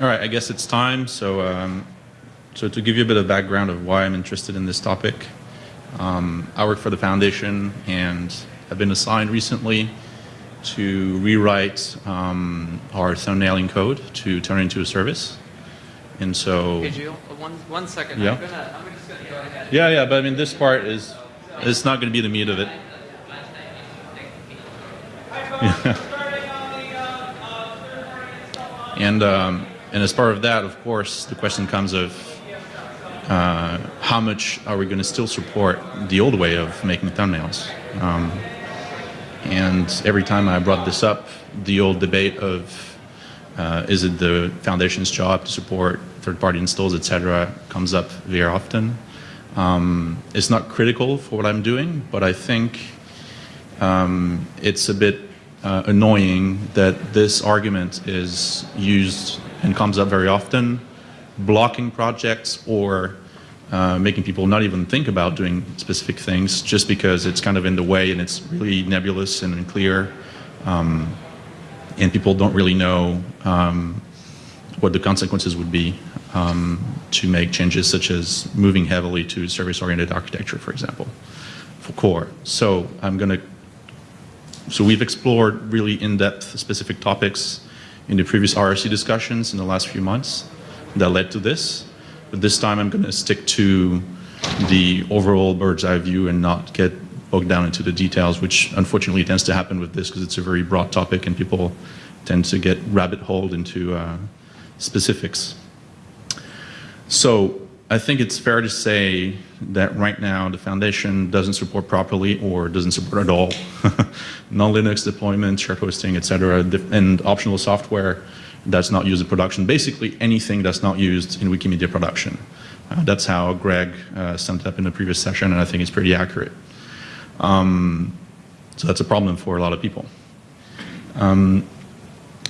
All right, I guess it's time. So, um, so to give you a bit of background of why I'm interested in this topic, um, I work for the foundation and have been assigned recently to rewrite um, our thumbnailing code to turn it into a service. And so, Hey, Jill, one, one second. Yeah. I'm gonna, I'm just gonna go ahead. yeah, yeah, but I mean, this part is, it's not going to be the meat of it. And, um, and as part of that, of course, the question comes of uh, how much are we going to still support the old way of making thumbnails? Um, and every time I brought this up, the old debate of uh, is it the foundation's job to support third-party installs, etc., comes up very often. Um, it's not critical for what I'm doing, but I think um, it's a bit uh, annoying that this argument is used and comes up very often, blocking projects or uh, making people not even think about doing specific things just because it's kind of in the way and it's really nebulous and unclear. Um, and people don't really know um, what the consequences would be um, to make changes such as moving heavily to service-oriented architecture, for example, for core. So I'm going to so we've explored really in-depth specific topics in the previous RFC discussions in the last few months that led to this. But this time I'm going to stick to the overall bird's eye view and not get bogged down into the details, which unfortunately tends to happen with this because it's a very broad topic and people tend to get rabbit holed into uh, specifics. So I think it's fair to say that right now the foundation doesn't support properly or doesn't support at all non-Linux deployment, shared hosting, etc., and optional software that's not used in production. Basically anything that's not used in Wikimedia production. Uh, that's how Greg uh, summed it up in the previous session, and I think it's pretty accurate. Um, so that's a problem for a lot of people. Um,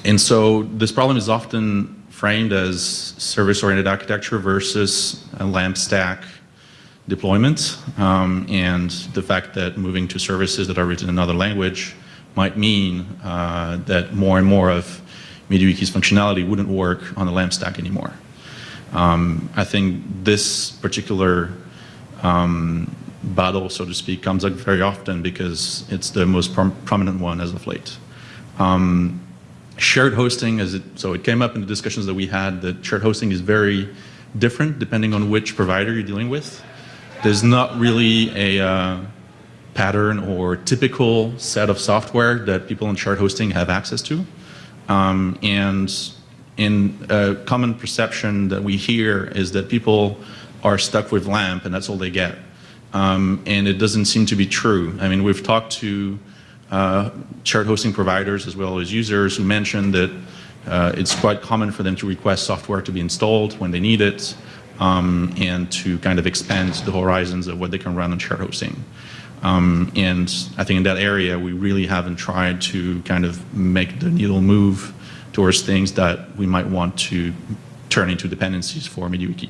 and so this problem is often framed as service-oriented architecture versus a LAMP stack deployment, um, and the fact that moving to services that are written in another language might mean uh, that more and more of MediaWiki's functionality wouldn't work on the LAMP stack anymore. Um, I think this particular um, battle, so to speak, comes up very often because it's the most prom prominent one as of late. Um, shared hosting, as it, so it came up in the discussions that we had that shared hosting is very different depending on which provider you're dealing with. There's not really a uh, pattern or typical set of software that people in shared hosting have access to. Um, and in a common perception that we hear is that people are stuck with LAMP and that's all they get. Um, and it doesn't seem to be true. I mean, we've talked to uh, shared hosting providers as well as users who mentioned that uh, it's quite common for them to request software to be installed when they need it um, and to kind of expand the horizons of what they can run on shared hosting. Um, and I think in that area, we really haven't tried to kind of make the needle move towards things that we might want to turn into dependencies for MediaWiki.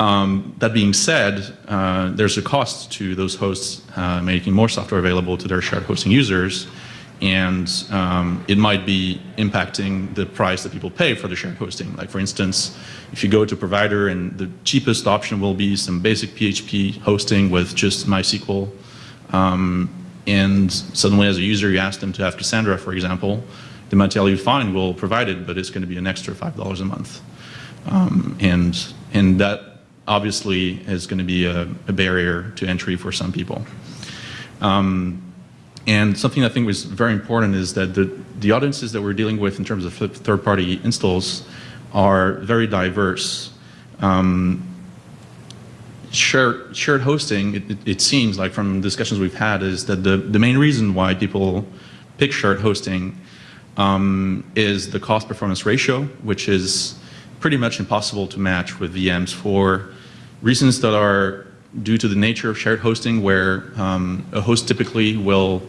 Um, that being said, uh, there's a cost to those hosts uh, making more software available to their shared hosting users, and um, it might be impacting the price that people pay for the shared hosting. Like for instance, if you go to a provider and the cheapest option will be some basic PHP hosting with just MySQL, um, and suddenly as a user you ask them to have Cassandra, for example, they might tell you, fine, we'll provide it, but it's going to be an extra $5 a month. Um, and, and that obviously is going to be a, a, barrier to entry for some people. Um, and something I think was very important is that the, the audiences that we're dealing with in terms of third-party installs are very diverse. Um, shared, shared hosting, it, it, seems like from discussions we've had, is that the, the main reason why people pick shared hosting um, is the cost-performance ratio, which is pretty much impossible to match with VMs for reasons that are due to the nature of shared hosting where um, a host typically will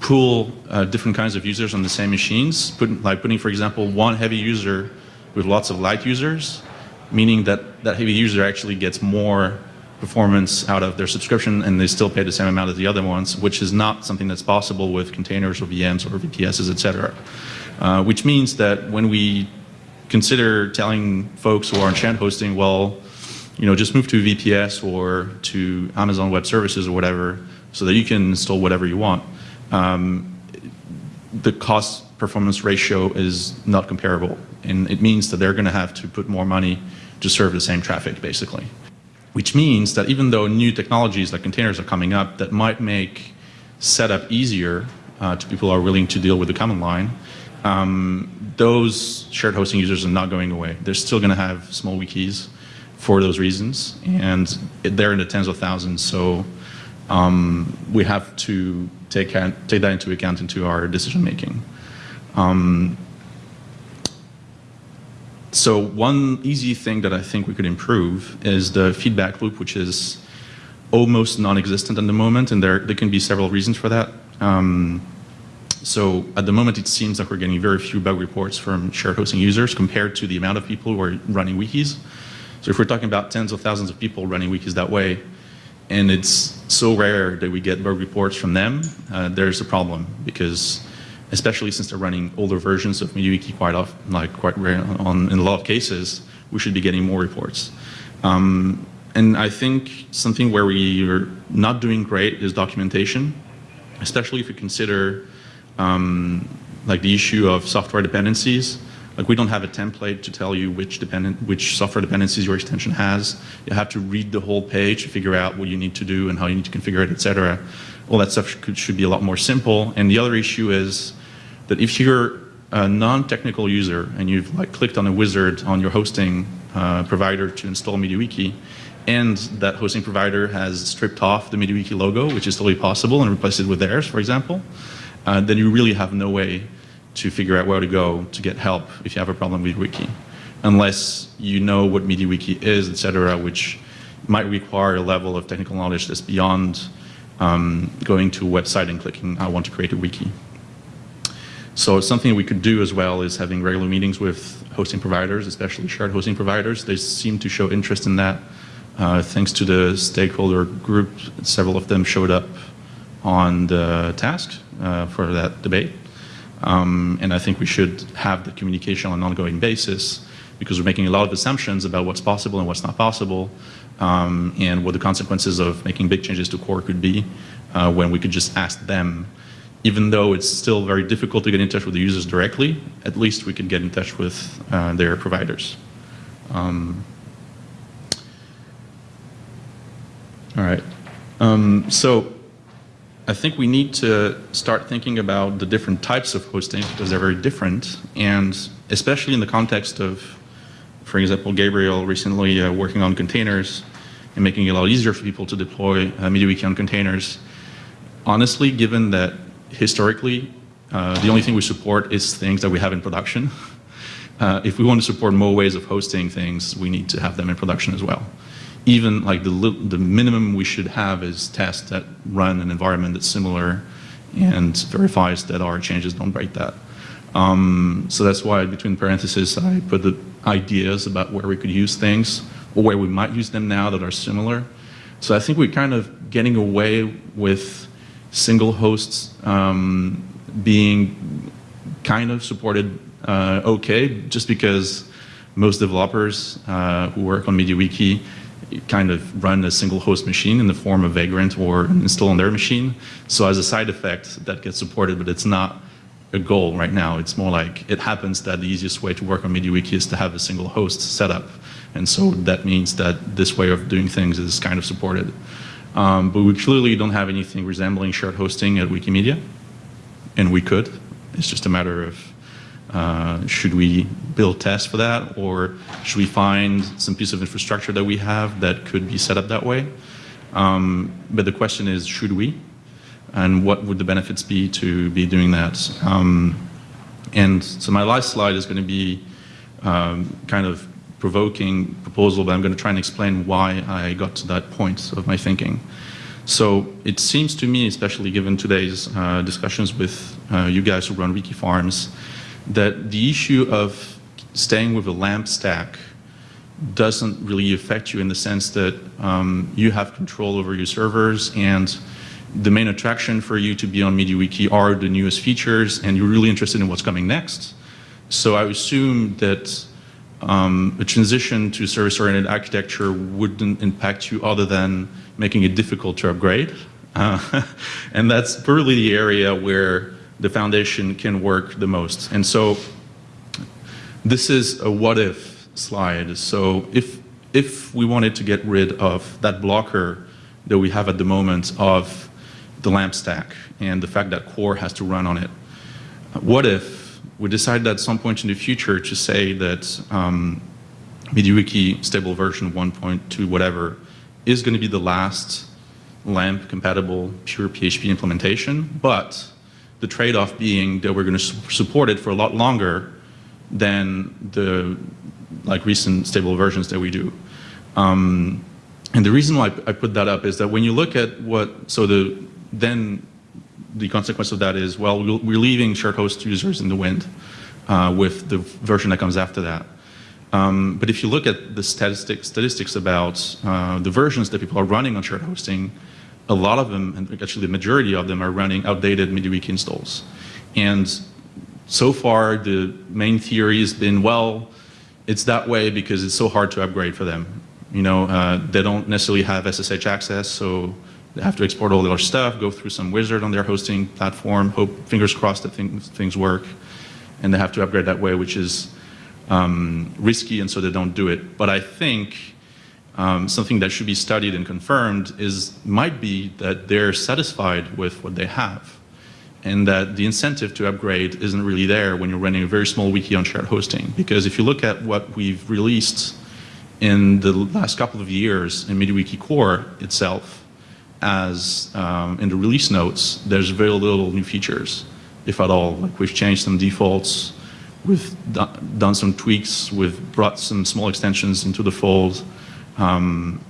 pool uh, different kinds of users on the same machines, put, like putting, for example, one heavy user with lots of light users, meaning that that heavy user actually gets more performance out of their subscription and they still pay the same amount as the other ones, which is not something that's possible with containers or VMs or VPSs, et cetera. Uh, which means that when we consider telling folks who are on shared hosting, well, you know, just move to VPS or to Amazon Web Services or whatever, so that you can install whatever you want. Um, the cost performance ratio is not comparable, and it means that they're going to have to put more money to serve the same traffic, basically. Which means that even though new technologies like containers are coming up that might make setup easier uh, to people who are willing to deal with the command line, um, those shared hosting users are not going away. They're still going to have small wikis for those reasons, and they're in the tens of thousands. So um, we have to take, take that into account into our decision making. Um, so one easy thing that I think we could improve is the feedback loop, which is almost non-existent at the moment, and there, there can be several reasons for that. Um, so at the moment, it seems like we're getting very few bug reports from shared hosting users compared to the amount of people who are running wikis. So if we're talking about tens of thousands of people running wikis that way, and it's so rare that we get bug reports from them, uh, there's a problem because especially since they're running older versions of MediaWiki quite often, like quite rare on, in a lot of cases, we should be getting more reports. Um, and I think something where we are not doing great is documentation, especially if you consider um, like the issue of software dependencies. Like we don't have a template to tell you which dependent, which software dependencies your extension has. You have to read the whole page to figure out what you need to do and how you need to configure it, etc. All that stuff should, should be a lot more simple. And the other issue is that if you're a non-technical user and you've like clicked on a wizard on your hosting uh, provider to install MediaWiki, and that hosting provider has stripped off the MediaWiki logo, which is totally possible, and replaced it with theirs, for example, uh, then you really have no way to figure out where to go to get help if you have a problem with Wiki, unless you know what MediaWiki is, etc., which might require a level of technical knowledge that's beyond um, going to a website and clicking, I want to create a wiki. So something we could do as well is having regular meetings with hosting providers, especially shared hosting providers. They seem to show interest in that. Uh, thanks to the stakeholder group, several of them showed up on the task uh, for that debate. Um, and I think we should have the communication on an ongoing basis because we're making a lot of assumptions about what's possible and what's not possible um, and what the consequences of making big changes to core could be uh, when we could just ask them. Even though it's still very difficult to get in touch with the users directly, at least we can get in touch with uh, their providers. Um, all right. Um, so I think we need to start thinking about the different types of hosting because they're very different, and especially in the context of, for example, Gabriel recently uh, working on containers and making it a lot easier for people to deploy uh, MediaWiki on containers. Honestly, given that historically uh, the only thing we support is things that we have in production, uh, if we want to support more ways of hosting things, we need to have them in production as well even like the, the minimum we should have is tests that run an environment that's similar and verifies that our changes don't break that. Um, so that's why between parentheses I put the ideas about where we could use things or where we might use them now that are similar. So I think we're kind of getting away with single hosts um, being kind of supported uh, okay just because most developers uh, who work on MediaWiki kind of run a single host machine in the form of Vagrant or install on their machine. So as a side effect, that gets supported, but it's not a goal right now. It's more like it happens that the easiest way to work on MediaWiki is to have a single host set up. And so that means that this way of doing things is kind of supported. Um, but we clearly don't have anything resembling shared hosting at Wikimedia, and we could. It's just a matter of uh, should we build tests for that or should we find some piece of infrastructure that we have that could be set up that way? Um, but the question is, should we? And what would the benefits be to be doing that? Um, and so my last slide is going to be um, kind of provoking proposal, but I'm going to try and explain why I got to that point of my thinking. So it seems to me, especially given today's uh, discussions with uh, you guys who run Wiki Farms, that the issue of staying with a LAMP stack doesn't really affect you in the sense that um, you have control over your servers and the main attraction for you to be on MediaWiki are the newest features and you're really interested in what's coming next. So I assume that um, a transition to service-oriented architecture wouldn't impact you other than making it difficult to upgrade. Uh, and that's probably the area where the foundation can work the most. And so this is a what if slide. So if, if we wanted to get rid of that blocker that we have at the moment of the LAMP stack and the fact that core has to run on it, what if we decided at some point in the future to say that um, stable version 1.2 whatever is going to be the last LAMP compatible pure PHP implementation, but the trade-off being that we're going to su support it for a lot longer than the like recent stable versions that we do. Um, and the reason why I put that up is that when you look at what, so the, then the consequence of that is, well, we're leaving shared host users in the wind uh, with the version that comes after that. Um, but if you look at the statistics, statistics about uh, the versions that people are running on shared hosting, a lot of them, and actually the majority of them, are running outdated MediaWiki installs. And so far, the main theory has been, well, it's that way because it's so hard to upgrade for them. You know, uh, they don't necessarily have SSH access, so they have to export all their stuff, go through some wizard on their hosting platform, hope, fingers crossed that things, things work, and they have to upgrade that way, which is um, risky, and so they don't do it. But I think um, something that should be studied and confirmed is might be that they're satisfied with what they have, and that the incentive to upgrade isn't really there when you're running a very small wiki on shared hosting. Because if you look at what we've released in the last couple of years in MediaWiki Core itself, as um, in the release notes, there's very little new features, if at all. Like we've changed some defaults, we've done some tweaks, we've brought some small extensions into the fold, um,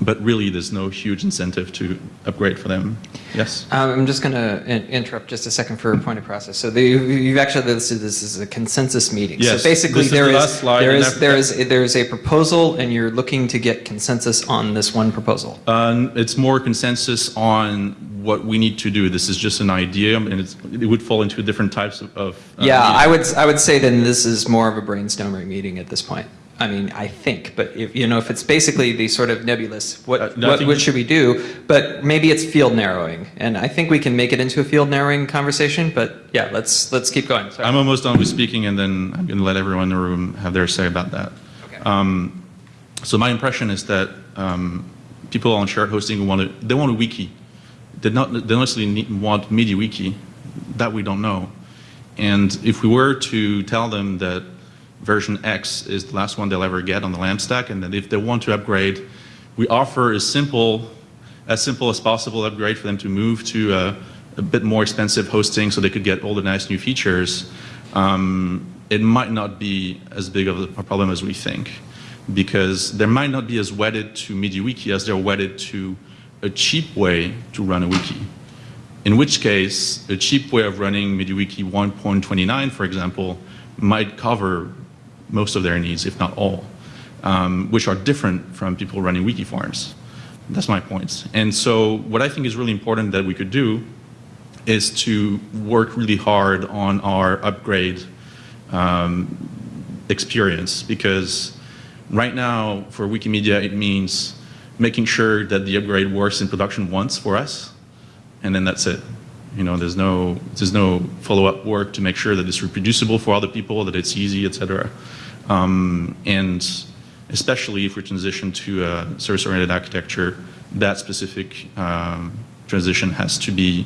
but really there's no huge incentive to upgrade for them. Yes? Um, I'm just going to interrupt just a second for a point of process. So the, you've actually listed this as a consensus meeting. Yes, so basically this is there the is, there is, there is, there is a proposal and you're looking to get consensus on this one proposal. Uh, it's more consensus on what we need to do. This is just an idea, and it's, it would fall into different types of. of uh, Yeah, I would, I would say then this is more of a brainstorming meeting at this point. I mean, I think, but if, you know, if it's basically the sort of nebulous, what, Uh, what, what should we do? But maybe it's field narrowing, and I think we can make it into a field narrowing conversation, but yeah, let's, let's keep going. Sorry. I'm almost done with speaking, and then I'm going to let everyone in the room have their say about that. Okay. Um, so my impression is that um, people on shared hosting want to, they want a wiki. They not, they don't necessarily need, want MediaWiki. That we don't know. And if we were to tell them that version X is the last one they'll ever get on the LAMP stack, and then if they want to upgrade, we offer a simple, as simple as possible upgrade for them to move to a, a bit more expensive hosting so they could get all the nice new features, um, it might not be as big of a problem as we think. Because they might not be as wedded to MediaWiki as they're wedded to a cheap way to run a wiki. In which case, a cheap way of running MediaWiki 1.29, for example, might cover most of their needs, if not all, um, which are different from people running wiki farms. That's my point. And so what I think is really important that we could do is to work really hard on our upgrade um, experience because right now for Wikimedia it means making sure that the upgrade works in production once for us and then that's it. You know, there's no there's no follow-up work to make sure that it's reproducible for other people, that it's easy, etc. Um, and especially if we transition to a service-oriented architecture, that specific um, transition has to be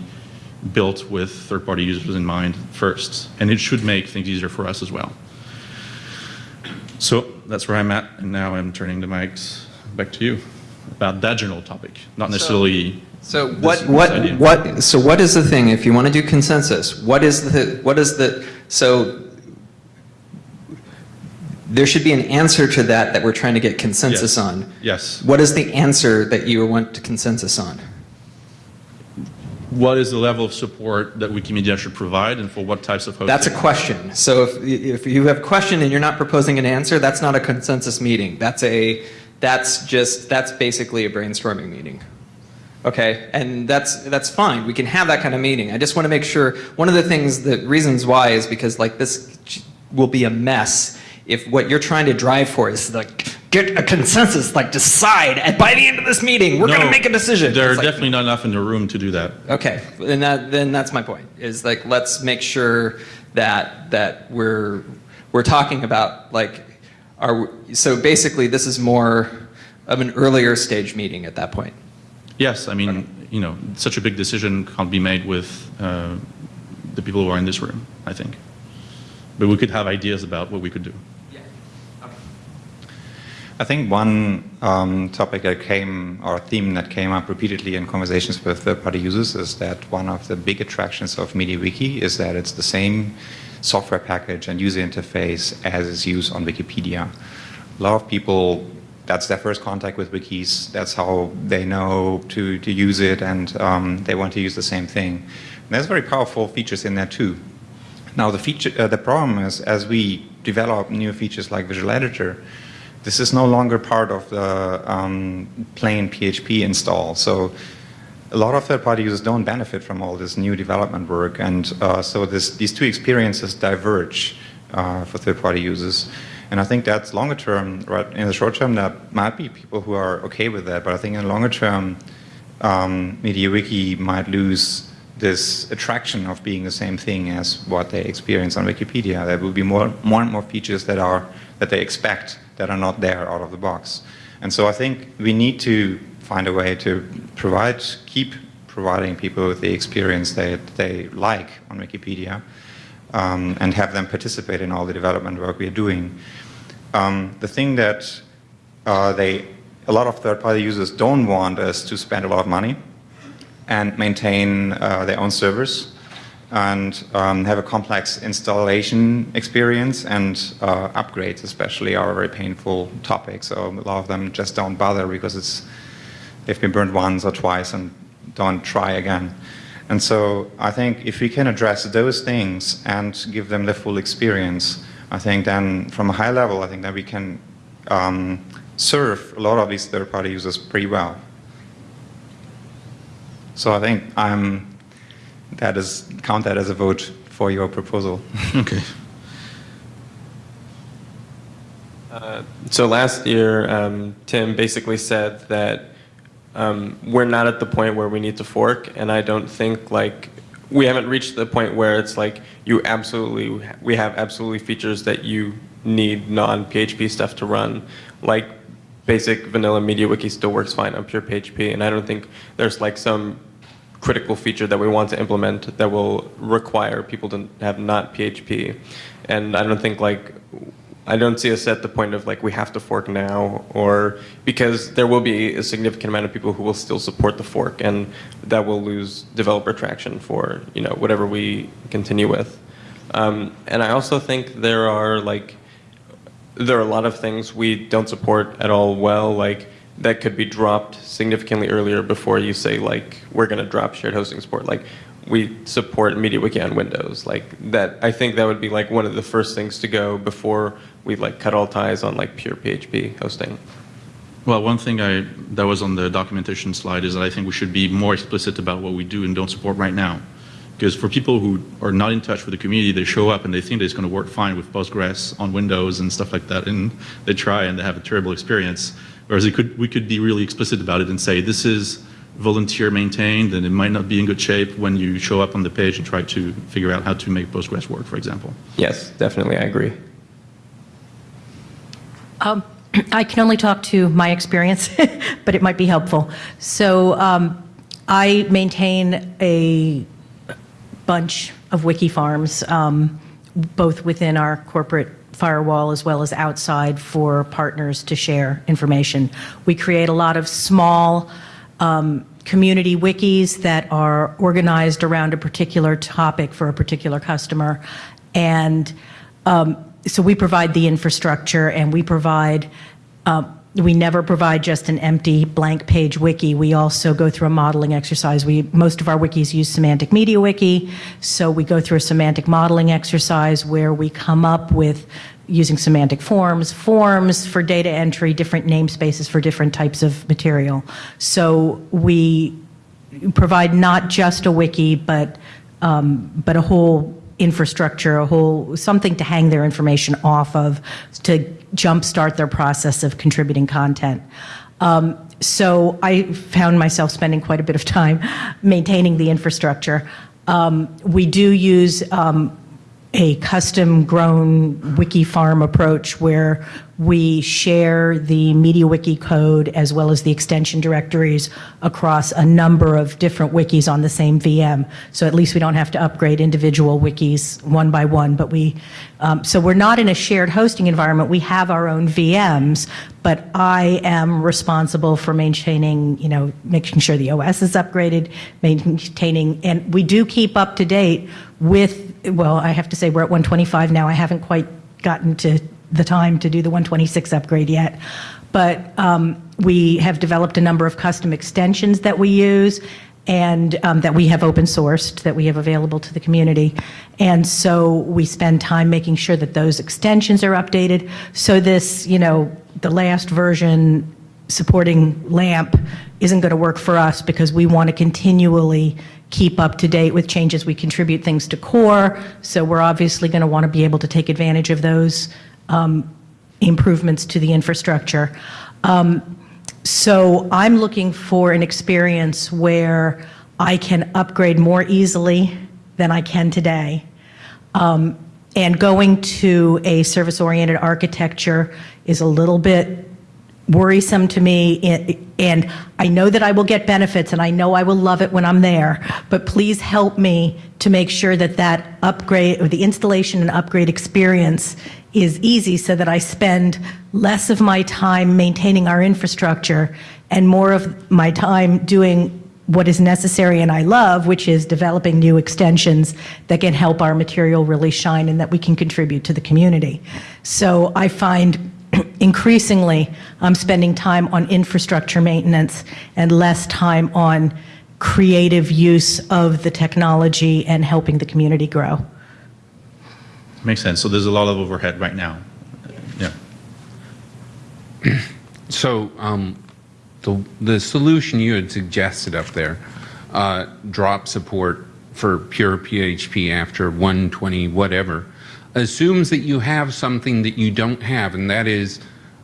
built with third-party users in mind first, and it should make things easier for us as well. So that's where I'm at, and now I'm turning the mics back to you about that general topic, not necessarily. So what, what, idea. what, so what is the thing, if you want to do consensus, what is the, what is the, so there should be an answer to that that we're trying to get consensus Yes. on. Yes. What is the answer that you want to consensus on? What is the level of support that Wikimedia should provide, and for what types of hosting? That's a question. So if, if you have a question and you're not proposing an answer, that's not a consensus meeting. That's a, that's just, that's basically a brainstorming meeting. Okay, and that's, that's fine. We can have that kind of meeting. I just want to make sure, one of the things, the reasons why is because like this will be a mess if what you're trying to drive for is like get a consensus, like decide and by the end of this meeting we're going to make a decision. There are like, definitely not enough in the room to do that. Okay, and that, then that's my point. Is like let's make sure that that we're we're talking about like are so basically this is more of an earlier stage meeting at that point. Yes, I mean, you know, such a big decision can't be made with uh, the people who are in this room, I think. But we could have ideas about what we could do. I think one um, topic that came, or theme that came up repeatedly in conversations with third-party users is that one of the big attractions of MediaWiki is that it's the same software package and user interface as is used on Wikipedia. A lot of people, that's their first contact with wikis, that's how they know to, to use it, and um, they want to use the same thing. And there's very powerful features in there too. Now the feature, uh, the problem is as we develop new features like Visual Editor, this is no longer part of the um, plain PHP install. So a lot of third-party users don't benefit from all this new development work, and uh, so this, these two experiences diverge uh, for third-party users. And I think that's longer term. Right in the short term, that might be people who are okay with that, but I think in the longer term, um, MediaWiki might lose this attraction of being the same thing as what they experience on Wikipedia. There will be more, more and more features that are that they expect that are not there out of the box. And so I think we need to find a way to provide, keep providing people with the experience that they like on Wikipedia um, and have them participate in all the development work we are doing. Um, the thing that uh, they, a lot of third-party users don't want is to spend a lot of money and maintain uh, their own servers and um, have a complex installation experience and uh, upgrades especially are a very painful topic. So a lot of them just don't bother because it's they've been burned once or twice and don't try again. And so I think if we can address those things and give them the full experience, I think then from a high level, I think that we can um, serve a lot of these third-party users pretty well. So I think I'm, that is, count that as a vote for your proposal. Okay. Uh, So last year, um, Tim basically said that um, we're not at the point where we need to fork, and I don't think like we haven't reached the point where it's like you absolutely we have absolutely features that you need non-PHP stuff to run. Like basic vanilla MediaWiki still works fine on pure PHP, and I don't think there's like some critical feature that we want to implement that will require people to have not PHP. And I don't think like I don't see us at the point of like we have to fork now or because there will be a significant amount of people who will still support the fork and that will lose developer traction for you know whatever we continue with. Um, and I also think there are like there are a lot of things we don't support at all well like that could be dropped significantly earlier before you say like we're going to drop shared hosting support like we support MediaWiki on Windows like that I think that would be like one of the first things to go before we like cut all ties on like pure PHP hosting. Well, one thing I, that was on the documentation slide is that I think we should be more explicit about what we do and don't support right now. Because for people who are not in touch with the community, they show up and they think that it's going to work fine with Postgres on Windows and stuff like that, and they try and they have a terrible experience. Whereas could, we could be really explicit about it and say, this is volunteer maintained and it might not be in good shape when you show up on the page and try to figure out how to make Postgres work, for example. Yes, definitely I agree. Um, I can only talk to my experience, but it might be helpful. So um, I maintain a bunch of wiki farms, um, both within our corporate firewall as well as outside for partners to share information. We create a lot of small um, community wikis that are organized around a particular topic for a particular customer. And um, so we provide the infrastructure and we provide, um, we never provide just an empty blank page wiki. We also go through a modeling exercise. We, most of our wikis use Semantic MediaWiki, so we go through a semantic modeling exercise where we come up with using semantic forms, forms for data entry, different namespaces for different types of material. So we provide not just a wiki, but, um, but a whole infrastructure, a whole, something to hang their information off of to jumpstart their process of contributing content. Um, so I found myself spending quite a bit of time maintaining the infrastructure. Um, we do use um, a custom grown wiki farm approach where we share the MediaWiki code as well as the extension directories across a number of different wikis on the same VM. So at least we don't have to upgrade individual wikis one by one. But we, um, so we're not in a shared hosting environment. We have our own VMs, but I am responsible for maintaining, you know, making sure the OS is upgraded, maintaining, and we do keep up to date with, well, I have to say we're at 125 now. I haven't quite gotten to the time to do the 126 upgrade yet. But um, we have developed a number of custom extensions that we use and um, that we have open sourced, that we have available to the community. And so we spend time making sure that those extensions are updated. So this, you know, the last version supporting LAMP isn't going to work for us because we want to continually keep up to date with changes. We contribute things to core, so we're obviously going to want to be able to take advantage of those um, improvements to the infrastructure. Um, so I'm looking for an experience where I can upgrade more easily than I can today. Um, and going to a service-oriented architecture is a little bit worrisome to me and I know that I will get benefits and I know I will love it when I'm there but please help me to make sure that that upgrade or the installation and upgrade experience is easy so that I spend less of my time maintaining our infrastructure and more of my time doing what is necessary and I love, which is developing new extensions that can help our material really shine and that we can contribute to the community. So I find increasingly I'm spending time on infrastructure maintenance and less time on creative use of the technology and helping the community grow. Makes sense. So there's a lot of overhead right now. Yeah. So um, the, the solution you had suggested up there, uh, drop support for pure PHP after 120 whatever, assumes that you have something that you don't have, and that is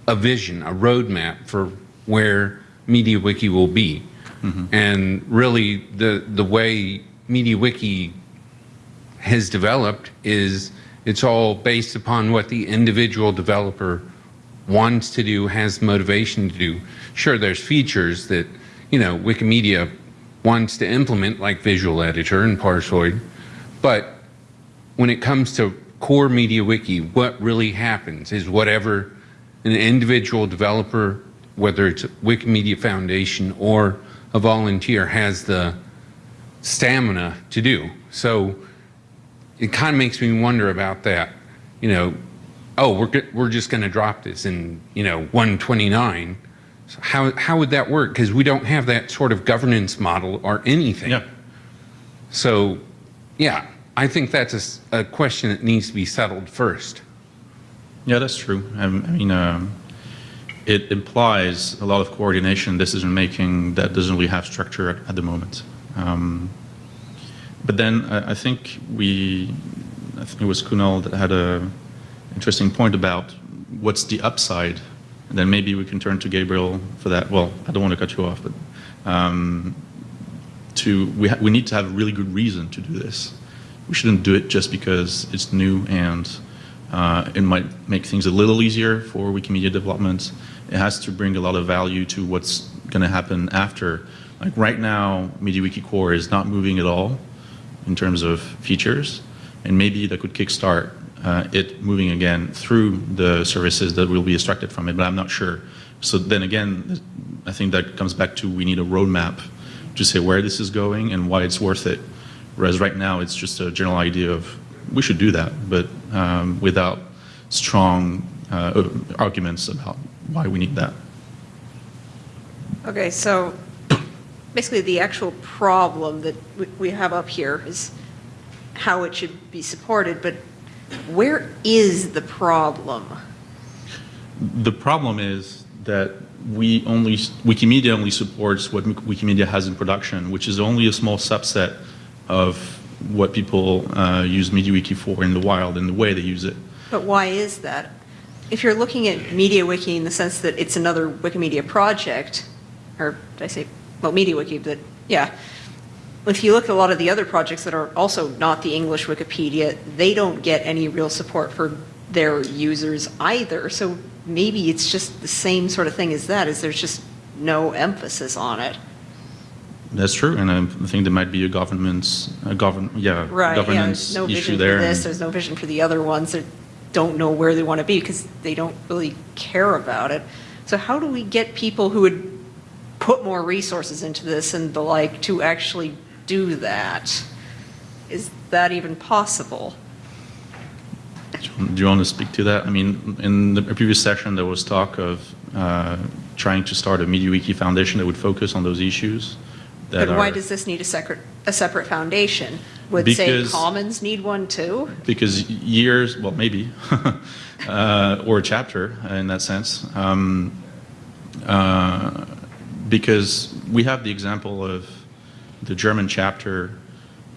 a vision, a roadmap for where MediaWiki will be. Mm-hmm. And really, the the way MediaWiki has developed is it's all based upon what the individual developer wants to do, has motivation to do. Sure, there's features that you know Wikimedia wants to implement, like Visual Editor and Parsoid, but when it comes to core MediaWiki, what really happens is whatever an individual developer, whether it's Wikimedia Foundation or a volunteer, has the stamina to do. So it kind of makes me wonder about that. You know, oh, we're, we're just going to drop this in, you know, 129. So how, how would that work? Because we don't have that sort of governance model or anything. Yeah. So, yeah, I think that's a, a question that needs to be settled first. Yeah, that's true. I, mean, um, it implies a lot of coordination, decision making that doesn't really have structure at, at the moment. Um, but then I, I, think we, I think it was Kunal that had a interesting point about what's the upside, and then maybe we can turn to Gabriel for that. Well, I don't want to cut you off, but um, to we we need to have a really good reason to do this we shouldn't do it just because it's new and uh, it might make things a little easier for Wikimedia development. It has to bring a lot of value to what's going to happen after. Like right now, MediaWiki Core is not moving at all in terms of features, and maybe that could kickstart uh, it moving again through the services that will be extracted from it, but I'm not sure. So then again, I think that comes back to we need a roadmap to say where this is going and why it's worth it. Whereas right now, it's just a general idea of we should do that, but um, without strong uh, arguments about why we need that. Okay, so basically the actual problem that we have up here is how it should be supported, but where is the problem? The problem is that we only, Wikimedia only supports what Wikimedia has in production, which is only a small subset of what people uh, use MediaWiki for in the wild and the way they use it. But why is that? If you're looking at MediaWiki in the sense that it's another Wikimedia project, or did I say, well, MediaWiki, but yeah. If you look at a lot of the other projects that are also not the English Wikipedia, they don't get any real support for their users either. So maybe it's just the same sort of thing as that, is there's just no emphasis on it. That's true, and I think there might be a government's, a govern, yeah, Right, yeah, governance there's no issue vision for there. this, there's no vision for the other ones that don't know where they want to be because they don't really care about it. So how do we get people who would put more resources into this and the like to actually do that? Is that even possible? Do you want to speak to that? I mean, in the previous session, there was talk of uh, trying to start a MediaWiki Foundation that would focus on those issues. That But why are- does this need a separate, a separate foundation? Would say Because- Commons need one too? Because years, well, maybe, uh, or a chapter in that sense. Um, uh, because we have the example of the German chapter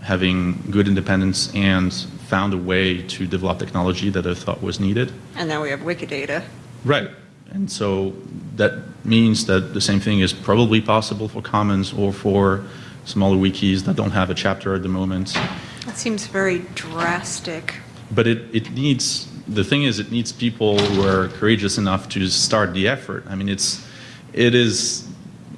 having good independence and found a way to develop technology that I thought was needed. And now we have Wikidata. Right. And so that means that the same thing is probably possible for Commons or for smaller wikis that don't have a chapter at the moment. That seems very drastic. But it, it needs, the thing is, it needs people who are courageous enough to start the effort. I mean, it's, it is,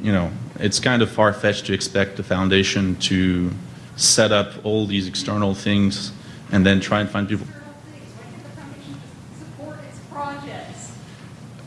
you know, it's kind of far-fetched to expect the foundation to set up all these external things and then try and find people. support its projects.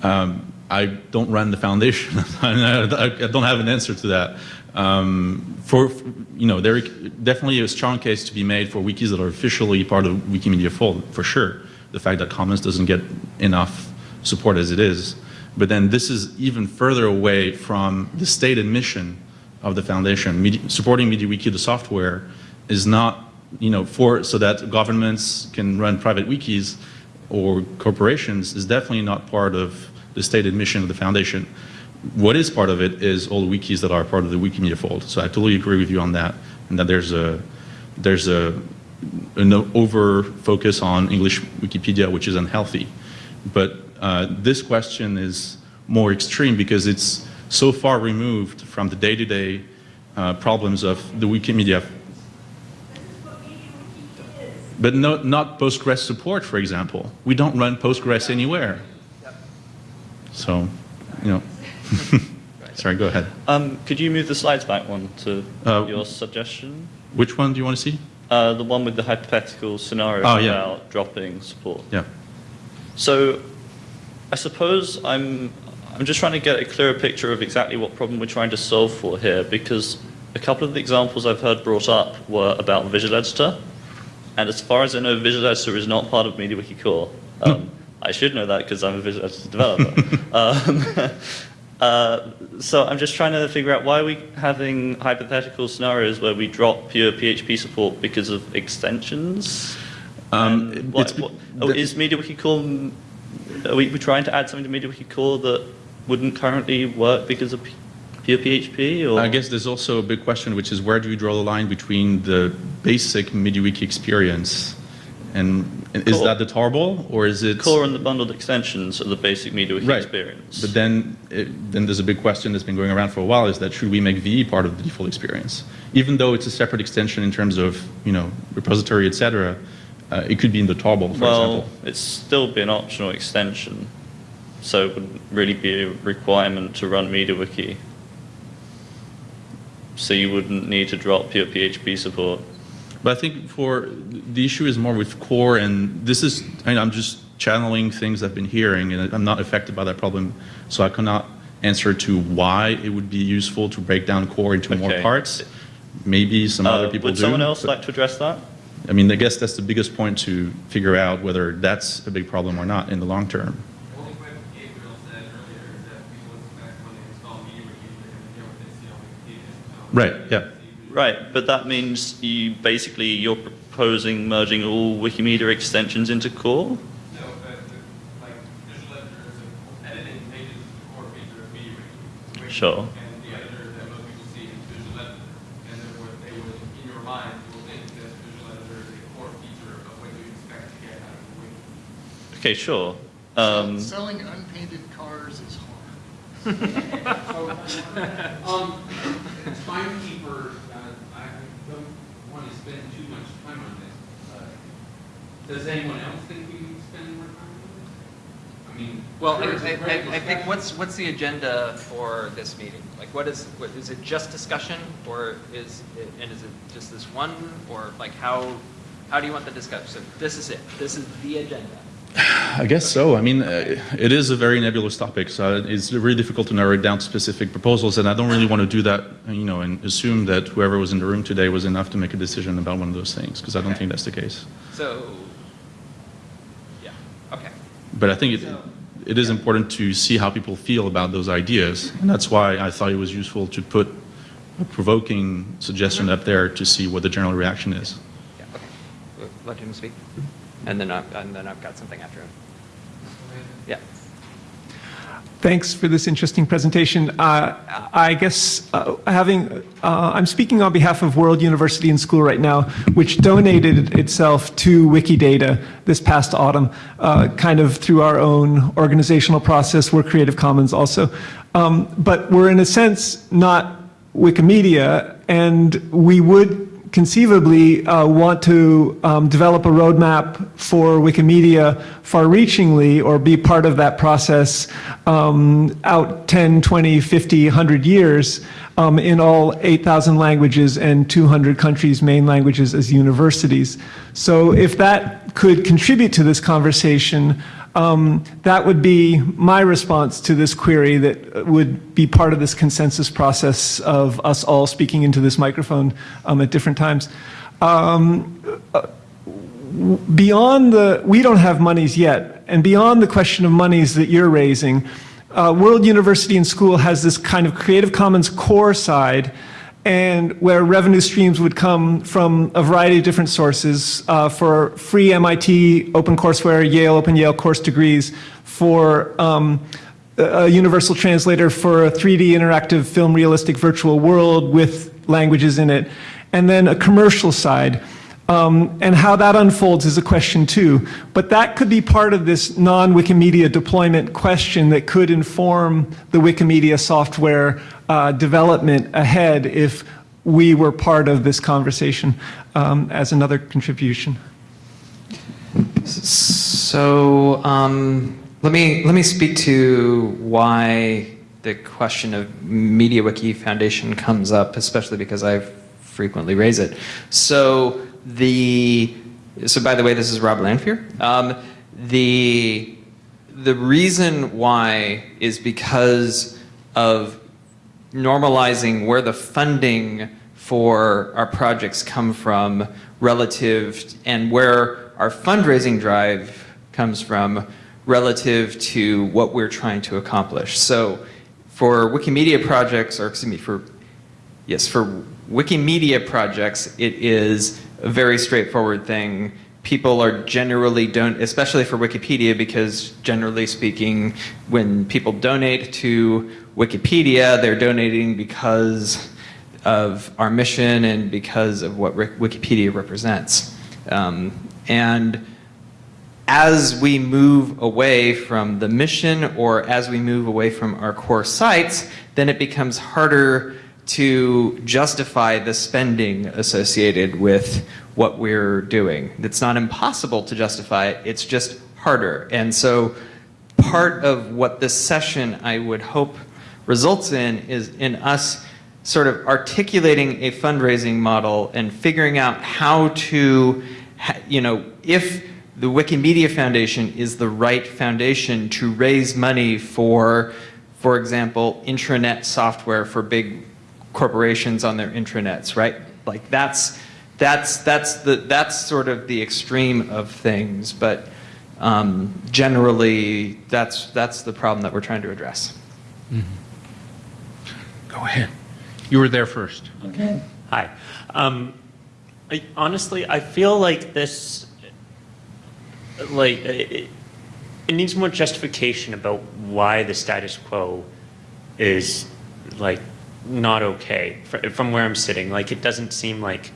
Um, I don't run the foundation. I don't have an answer to that. Um, for you know, there definitely a strong case to be made for wikis that are officially part of Wikimedia Fold, for sure. The fact that Commons doesn't get enough support as it is, but then this is even further away from the stated mission of the foundation. Medi- supporting MediaWiki, the software, is not you know for so that governments can run private wikis or corporations is definitely not part of the stated mission of the foundation. What is part of it is all the wikis that are part of the Wikimedia fold. So I totally agree with you on that, and that there's a there's a an over focus on English Wikipedia, which is unhealthy. But uh, this question is more extreme because it's so far removed from the day-to-day uh, problems of the Wikimedia but no, not Postgres support, for example. We don't run Postgres anywhere. So, you know. Sorry, go ahead. Um, could you move the slides back one to Uh, your suggestion? Which one do you want to see? Uh, the one with the hypothetical scenario Oh, yeah. about dropping support. Yeah. So, I suppose I'm I'm just trying to get a clearer picture of exactly what problem we're trying to solve for here, because a couple of the examples I've heard brought up were about Visual Editor, and as far as I know, Visual Editor is not part of MediaWiki Core. Um, I should know that because I'm a Visual Editor developer. um, uh, so I'm just trying to figure out why are we having hypothetical scenarios where we drop pure PHP support because of extensions? Um, what, what, oh, is MediaWiki Core, are we, we trying to add something to MediaWiki Core that wouldn't currently work because of pure PHP? Or? I guess there's also a big question, which is where do you draw the line between the basic MediaWiki experience and, is Core. that the tarball or is it Core and the bundled extensions are the basic MediaWiki right? experience. But then, it, then there's a big question that's been going around for a while: is that should we make VE part of the default experience, even though it's a separate extension in terms of you know repository, etc. Uh, it could be in the tarball, for well, example. it's still be an optional extension, so it wouldn't really be a requirement to run MediaWiki. So you wouldn't need to drop pure PHP support. But I think for the issue is more with core, and this is I mean, I'm just channeling things I've been hearing, and I'm not affected by that problem, so I cannot answer to why it would be useful to break down core into more parts. Maybe some Uh, other people would do. someone else like to address that? I mean, I guess that's the biggest point to figure out whether that's a big problem or not in the long term. Right, yeah. Right, but that means you basically you're proposing merging all Wikimedia extensions into core? Sure. And the editor that most people see is visual editor. And therefore they would, in your mind, will think that visual editor is a core feature of what you expect to get out of wiki. Okay, sure. Um, Selling unpainted cars is um, timekeeper, uh, I don't want to spend too much time on this. Uh, Does anyone else think we need to spend more time on this? I mean. Well, I, there's a I, great I I think what's, what's the agenda for this meeting? Like, what is, what, is it just discussion, or is, it- and is it just this one, or like, how, how do you want the discussion? So this is it, this is the agenda. I guess so. I mean, uh, it is a very nebulous topic, so it's really difficult to narrow it down to specific proposals, and I don't really want to do that, you know, and assume that whoever was in the room today was enough to make a decision about one of those things, because I don't Okay. think that's the case. So, yeah, okay. But I think it, it is important to see how people feel about those ideas, and that's why I thought it was useful to put a provoking suggestion up there to see what the general reaction is. Yeah, okay. Let him speak, and then, I- and then I've got something after him. Yeah. Thanks for this interesting presentation. Uh, I guess uh, having, uh, I'm speaking on behalf of World University and School right now, which donated itself to Wikidata this past autumn, uh, kind of through our own organizational process. We're Creative Commons also. Um, but we're in a sense not Wikimedia, and we would conceivably uh, want to um, develop a roadmap for Wikimedia far-reachingly or be part of that process um, out 10, 20, 50, 100 years um, in all 8,000 languages and 200 countries' main languages as universities. So if that could contribute to this conversation, um, that would be my response to this query that would be part of this consensus process of us all speaking into this microphone um, at different times. Um, uh, beyond the, we don't have monies yet, and beyond the question of monies that you're raising, uh, World University and School has this kind of Creative Commons core side and where revenue streams would come from a variety of different sources uh, for free MIT OpenCourseWare, Yale Open Yale course degrees, for um, a a universal translator for a 3D interactive film realistic virtual world with languages in it, and then a commercial side. Um, and how that unfolds is a question too. But that could be part of this non-Wikimedia deployment question that could inform the Wikimedia software uh, development ahead if we were part of this conversation um, as another contribution. So um, let me let me speak to why the question of MediaWiki Foundation comes up, especially because I frequently raise it. So the so by the way, this is Rob Lanphier. Um, the the reason why is because of normalizing where the funding for our projects come from relative and where our fundraising drive comes from relative to what we're trying to accomplish. So for Wikimedia projects, or excuse me, for yes, for Wikimedia projects, it is a very straightforward thing. People are generally don't, especially for Wikipedia, because generally speaking, when people donate to Wikipedia, they're donating because of our mission and because of what Wikipedia represents. Um, and as we move away from the mission or as we move away from our core sites, then it becomes harder to justify the spending associated with what we're doing. It's not impossible to justify it, it's just harder. And so part of what this session I would hope results in is in us sort of articulating a fundraising model and figuring out how to, you know, if the Wikimedia Foundation is the right foundation to raise money for, for example, intranet software for big corporations on their intranets, right? Like that's that's that's the that's sort of the extreme of things, but um, generally that's that's the problem that we're trying to address. Go ahead. You were there first. Okay. Hi. Um, I, honestly, I feel like this, like, it, it needs more justification about why the status quo is, like, not okay from where I'm sitting. Like, it doesn't seem like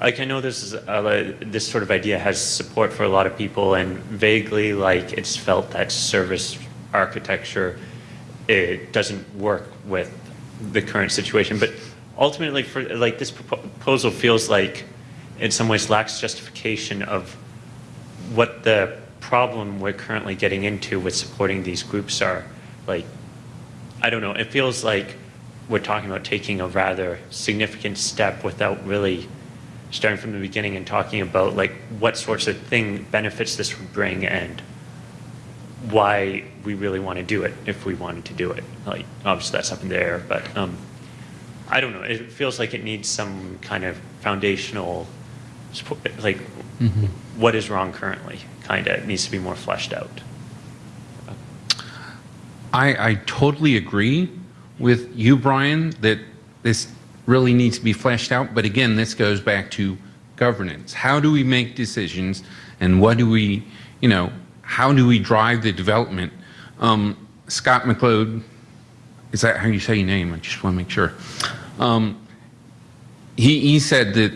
like I know this is uh, this sort of idea has support for a lot of people, and vaguely like it's felt that service architecture it doesn't work with the current situation. But ultimately, for like this proposal feels like in some ways lacks justification of what the problem we're currently getting into with supporting these groups are. Like, I don't know. It feels like we're talking about taking a rather significant step without really starting from the beginning and talking about like what sorts of thing benefits this would bring and why we really want to do it if we wanted to do it. Like obviously that's up in the air, but um, I don't know. It feels like it needs some kind of foundational support, like what is wrong currently. Kind of needs to be more fleshed out. I, I totally agree with you, Brian, that this really needs to be fleshed out. But again, this goes back to governance. How do we make decisions and what do we, you know, how do we drive the development? Um, Scott MacLeod, is that how you say your name? I just want to make sure. Um, he, he said that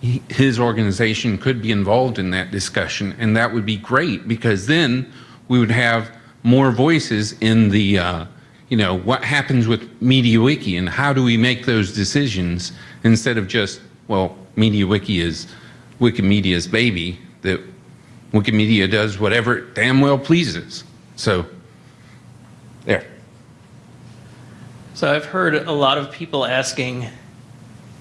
he, his organization could be involved in that discussion, and that would be great because then we would have more voices in the, uh, you know, what happens with MediaWiki and how do we make those decisions instead of just, well, MediaWiki is Wikimedia's baby, that Wikimedia does whatever it damn well pleases. So, there. So I've heard a lot of people asking,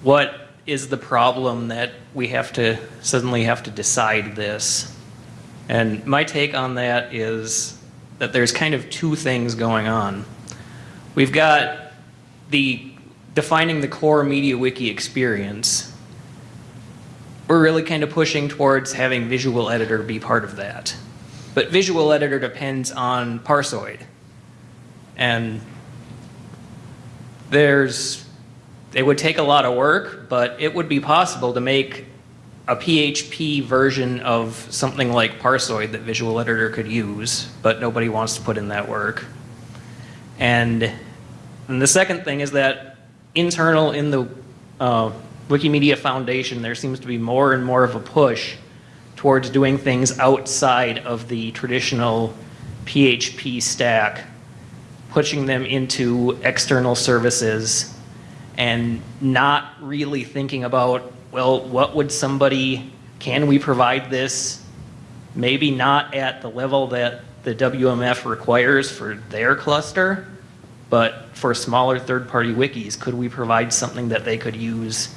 what is the problem that we have to suddenly have to decide this? And my take on that is that there's kind of two things going on. We've got the defining the core MediaWiki experience. We're really kind of pushing towards having Visual Editor be part of that. But Visual Editor depends on Parsoid. And there's, it would take a lot of work, but it would be possible to make a PHP version of something like Parsoid that Visual Editor could use, but nobody wants to put in that work. And, and the second thing is that internal in the uh, Wikimedia Foundation, there seems to be more and more of a push towards doing things outside of the traditional PHP stack, pushing them into external services and not really thinking about, well, what would somebody, can we provide this? Maybe not at the level that the WMF requires for their cluster, but for smaller third-party wikis, could we provide something that they could use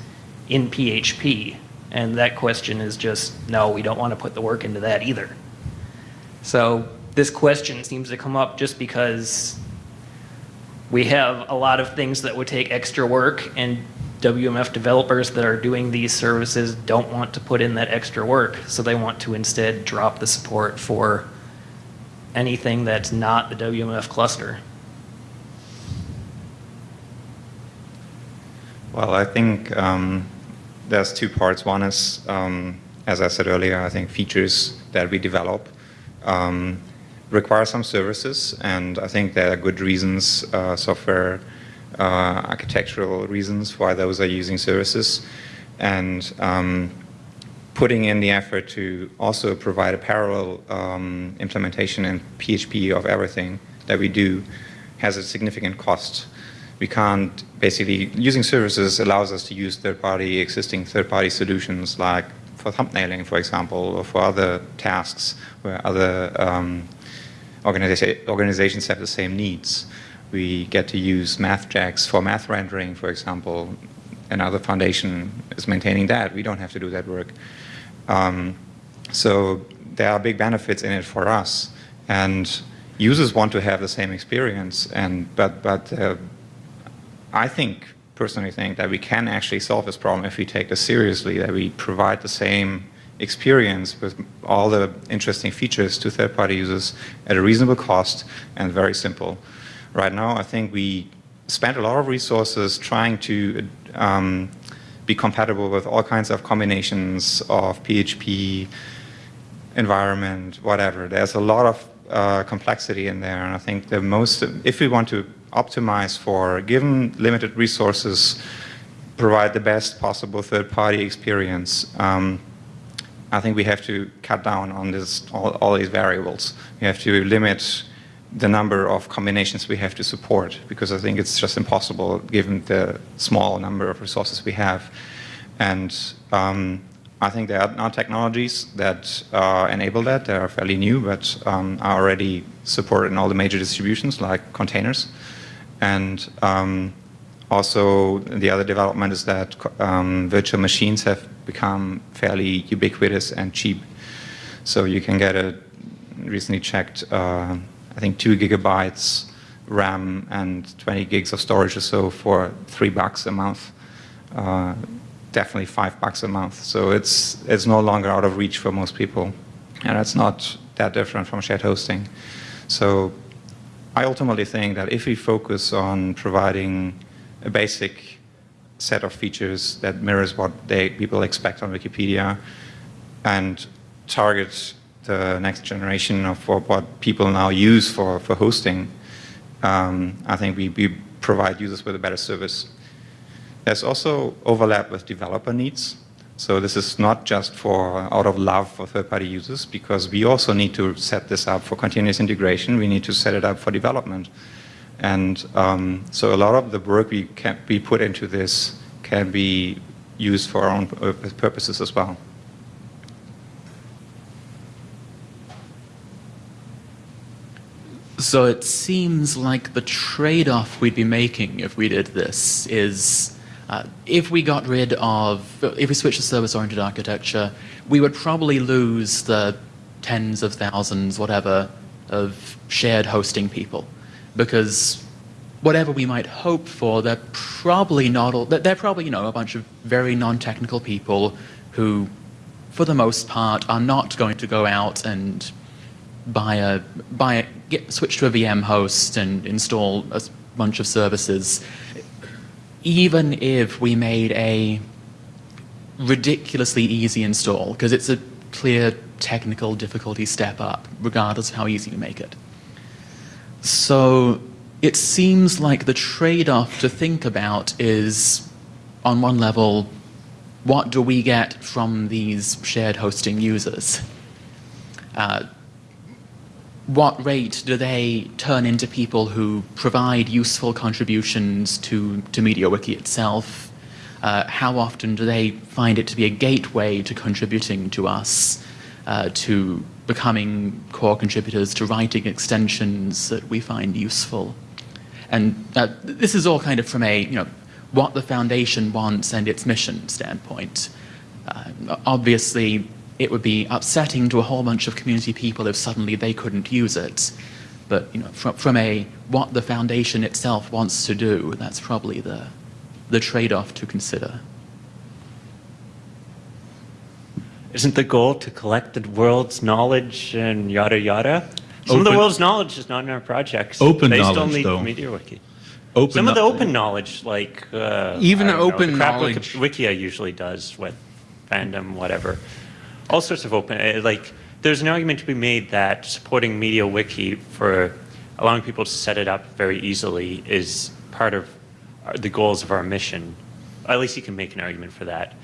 in PHP? And that question is just, no, we don't want to put the work into that either. So this question seems to come up just because we have a lot of things that would take extra work and WMF developers that are doing these services don't want to put in that extra work. So they want to instead drop the support for anything that's not the WMF cluster. Well, I think um, there's two parts. One is, um, as I said earlier, I think features that we develop um, require some services, and I think there are good reasons, uh, software uh, architectural reasons why those are using services, and um, putting in the effort to also provide a parallel um, implementation in PHP of everything that we do has a significant cost. We can't basically, using services allows us to use third-party, existing third-party solutions like for thumbnailing, for example, or for other tasks where other um, organiza organizations have the same needs. We get to use MathJax for math rendering, for example. Another foundation is maintaining that. We don't have to do that work. Um, so there are big benefits in it for us. And users want to have the same experience. And, but but uh, I think, personally think, that we can actually solve this problem if we take this seriously, that we provide the same experience with all the interesting features to third-party users at a reasonable cost and very simple. Right now, I think we spend a lot of resources trying to um, be compatible with all kinds of combinations of PHP, environment, whatever. There's a lot of uh, complexity in there, and I think the most, if we want to optimize for given limited resources, provide the best possible third-party experience, um, I think we have to cut down on this, all, all these variables. We have to limit the number of combinations we have to support because I think it's just impossible given the small number of resources we have. And um, I think there are now technologies that uh, enable that. They are fairly new, but um, are already supported in all the major distributions like containers. And um, also the other development is that um, virtual machines have become fairly ubiquitous and cheap. So you can get a recently checked, uh, I think two gigabytes RAM and 20 gigs of storage or so for three bucks a month. Uh, definitely five bucks a month. So it's, it's no longer out of reach for most people. And it's not that different from shared hosting. So I ultimately think that if we focus on providing a basic set of features that mirrors what they, people expect on Wikipedia and target the next generation of what, people now use for, for hosting, um, I think we, we provide users with a better service. There's also overlap with developer needs. So this is not just for out of love for third-party users, because we also need to set this up for continuous integration. We need to set it up for development. And um, so a lot of the work we, can, we put into this can be used for our own purposes as well. So it seems like the trade-off we'd be making if we did this is uh, if we got rid of, if we switched to service-oriented architecture, we would probably lose the tens of thousands, whatever, of shared hosting people. Because whatever we might hope for, they're probably not all, they're probably, you know, a bunch of very non-technical people who, for the most part, are not going to go out and buy a, buy a, get, switch to a VM host and install a bunch of services. Even if we made a ridiculously easy install, because it's a clear technical difficulty step up, regardless of how easy you make it. So it seems like the trade-off to think about is, on one level, what do we get from these shared hosting users? Uh, what rate do they turn into people who provide useful contributions to, to MediaWiki itself? Uh, how often do they find it to be a gateway to contributing to us, uh, to becoming core contributors, to writing extensions that we find useful? And uh, this is all kind of from a, you know, what the foundation wants and its mission standpoint. Uh, obviously, it would be upsetting to a whole bunch of community people if suddenly they couldn't use it. But you know, from, from a what the foundation itself wants to do, that's probably the, the trade-off to consider. Isn't the goal to collect the world's knowledge and yada yada? Some Open- of the world's knowledge is not in our projects. Open based knowledge, on the though. MediaWiki. Open Some of the open knowledge, like uh, Even I don't know, open the crap knowledge- Wiki, Wikia usually does with fandom, whatever. All sorts of open. uh, Like, there's an argument to be made that supporting MediaWiki for allowing people to set it up very easily is part of the goals of our mission. At least you can make an argument for that,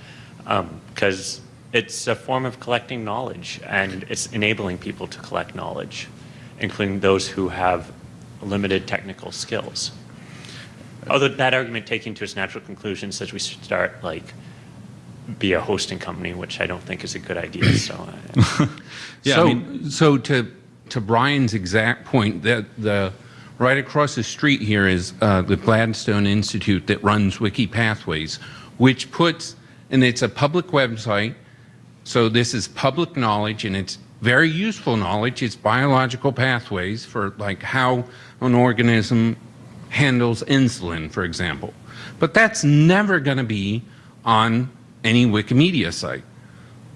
because it's a form of collecting knowledge, and it's enabling people to collect knowledge, including those who have limited technical skills. Although that argument taken to its natural conclusion says we start like be a hosting company, which I don't think is a good idea. So, uh, Yeah, I so, mean- so to to Brian's exact point, that the right across the street here is uh, the Gladstone Institute that runs Wiki Pathways, which puts and it's a public website. So this is public knowledge, and it's very useful knowledge. It's biological pathways for like how an organism handles insulin, for example. But that's never going to be on any Wikimedia site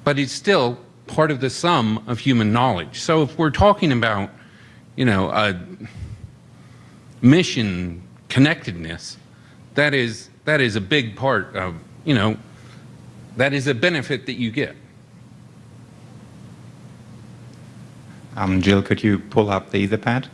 but it's still part of the sum of human knowledge. So if we're talking about, you know, a mission connectedness, that is that is a big part of, you know, that is a benefit that you get. Um, Jill, could you pull up the Etherpad?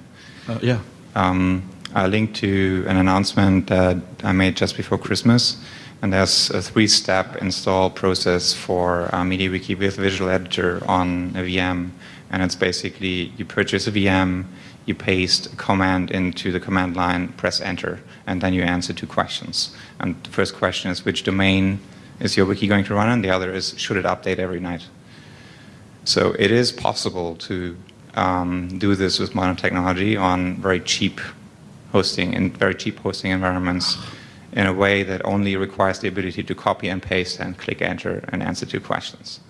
Uh, yeah. Um, I linked to an announcement that I made just before Christmas And there's a three-step install process for uh, MediaWiki with Visual Editor on a VM. And it's basically you purchase a VM, you paste a command into the command line, press enter, and then you answer two questions. And the first question is which domain is your wiki going to run on? The other is should it update every night? So it is possible to um, do this with modern technology on very cheap hosting in very cheap hosting environments in a way that only requires the ability to copy and paste and click enter and answer two questions.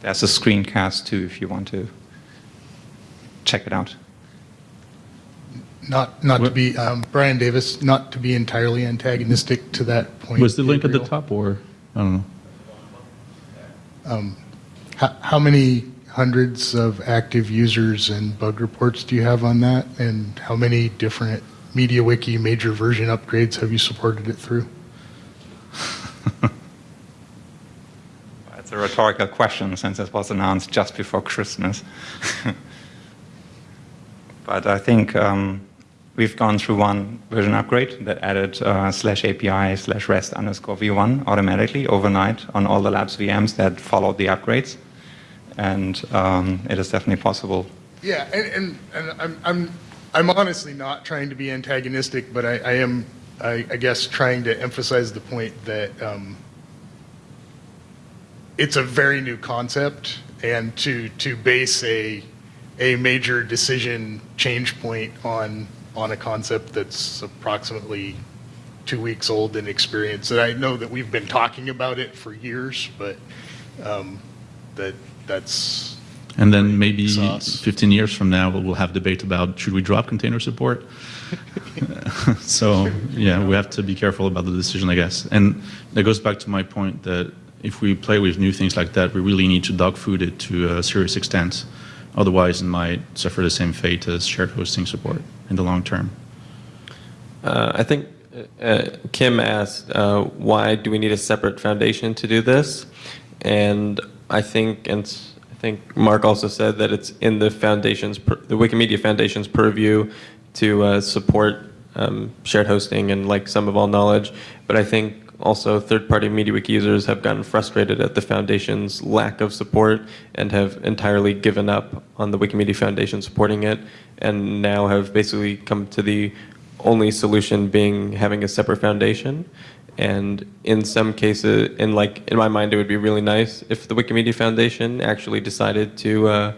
There's a screencast too if you want to check it out. Not, not to be, um, Bryan Davis, not to be entirely antagonistic to that point. Was the link at the top or, I don't know. Um, How, how many hundreds of active users and bug reports do you have on that? And how many different MediaWiki major version upgrades have you supported it through? It's a rhetorical question since it was announced just before Christmas. but I think um, we've gone through one version upgrade that added uh, slash API slash REST underscore v1 automatically overnight on all the labs VMs that followed the upgrades. And um, it is definitely possible. Yeah, and, and, and I'm, I'm, I'm honestly not trying to be antagonistic, but I, I am, I, I guess, trying to emphasize the point that um, it's a very new concept, and to, to base a, a major decision change point on, on a concept that's approximately two weeks old in experience, and I know that we've been talking about it for years, but um, that, that's, And then maybe Sauce. 15 years from now, we'll have debate about should we drop container support? so yeah, we have to be careful about the decision, I guess. And that goes back to my point that if we play with new things like that, we really need to dog food it to a serious extent. Otherwise, it might suffer the same fate as shared hosting support in the long term. Uh, I think uh, Kim asked, uh, why do we need a separate foundation to do this? And I think, and I think Mark also said that it's in the foundation's, the Wikimedia Foundation's purview to uh, support um, shared hosting and like some of all knowledge. But I think also third-party MediaWiki users have gotten frustrated at the foundation's lack of support and have entirely given up on the Wikimedia Foundation supporting it, and now have basically come to the only solution being having a separate foundation. And in some cases, in like in my mind, it would be really nice if the Wikimedia Foundation actually decided to uh,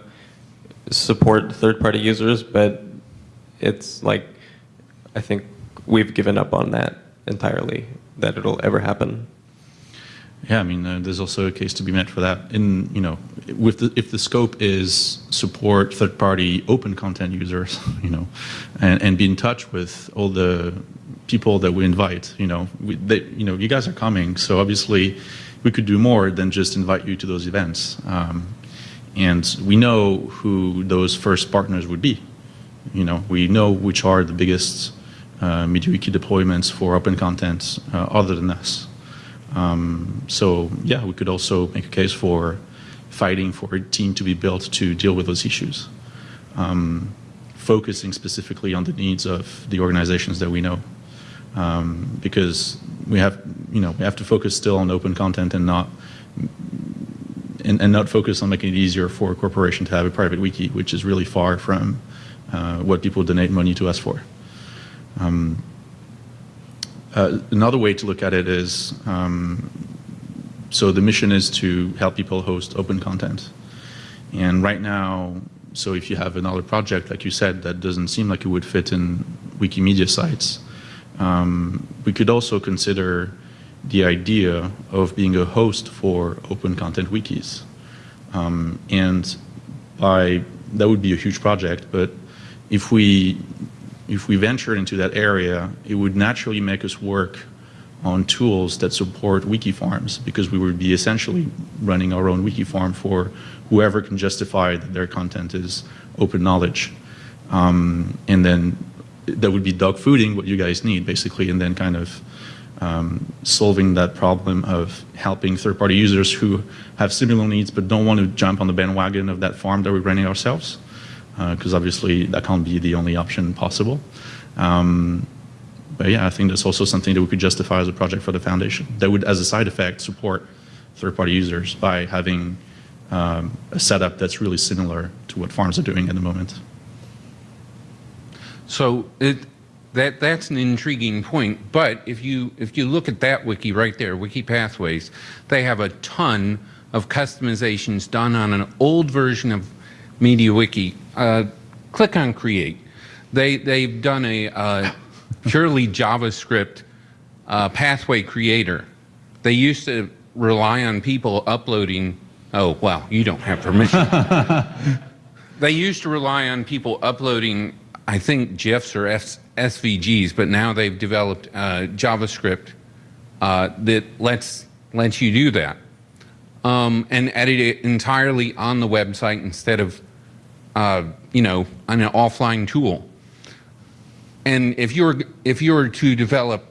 support third-party users, but it's like I think we've given up on that entirely. That it'll ever happen. Yeah, I mean, uh, there's also a case to be met for that. In you know, with the, if the scope is support third-party open content users, you know, and, and be in touch with all the people that we invite, you know, we, they, you know, you guys are coming, so obviously we could do more than just invite you to those events. Um, and we know who those first partners would be. You know, we know which are the biggest uh, MediaWiki deployments for open content uh, other than us. Um, so yeah, we could also make a case for fighting for a team to be built to deal with those issues, um, focusing specifically on the needs of the organizations that we know, um, because we have you know we have to focus still on open content and not and, and not focus on making it easier for a corporation to have a private wiki, which is really far from uh, what people donate money to us for. Um, uh, another way to look at it is, um, so the mission is to help people host open content. And right now, so if you have another project, like you said, that doesn't seem like it would fit in Wikimedia sites, um, we could also consider the idea of being a host for open content wikis. Um, and by, that would be a huge project, but if we if we venture into that area, it would naturally make us work on tools that support wiki farms because we would be essentially running our own wiki farm for whoever can justify that their content is open knowledge. Um, and then that would be dog fooding what you guys need basically and then kind of um, solving that problem of helping third-party users who have similar needs but don't want to jump on the bandwagon of that farm that we're running ourselves because uh, obviously that can't be the only option possible. Um, but yeah, I think that's also something that we could justify as a project for the foundation that would, as a side effect, support third-party users by having um, a setup that's really similar to what farms are doing at the moment. So it, that, that's an intriguing point, but if you, if you look at that wiki right there, Wiki Pathways, they have a ton of customizations done on an old version of MediaWiki. Uh, click on Create. They, they've done a uh, purely JavaScript uh, pathway creator. They used to rely on people uploading, oh, well, you don't have permission. they used to rely on people uploading, I think, GIFs or SVGs, but now they've developed uh, JavaScript uh, that lets, lets you do that um, and edit it entirely on the website instead of, uh, you know, on an offline tool. And if you're if you were to develop,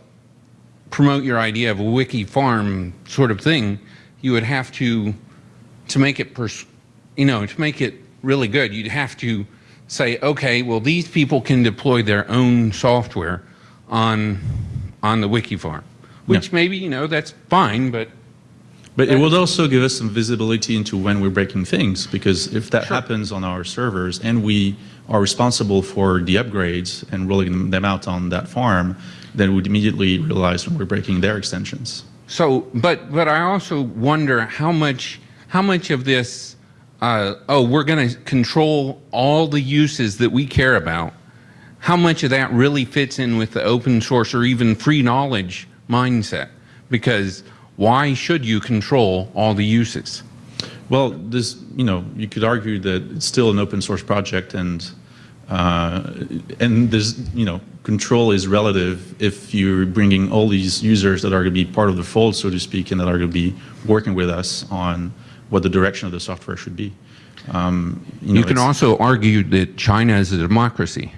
promote your idea of a wiki farm sort of thing, you would have to, to make it, pers- you know, to make it really good, you'd have to say, okay, well, these people can deploy their own software on on the wiki farm, which maybe you know that's fine, but But it would also give us some visibility into when we're breaking things, because if that happens on our servers and we are responsible for the upgrades and rolling them out on that farm, then we'd immediately realize when we're breaking their extensions. So, but but I also wonder how much how much of this. Uh, oh, we're going to control all the uses that we care about. How much of that really fits in with the open source or even free knowledge mindset? Because why should you control all the uses? Well, this, you know, you could argue that it's still an open source project and uh, and there's, you know, control is relative if you're bringing all these users that are going to be part of the fold, so to speak, and that are going to be working with us on what the direction of the software should be. Um, You, know, can also argue that China is a democracy.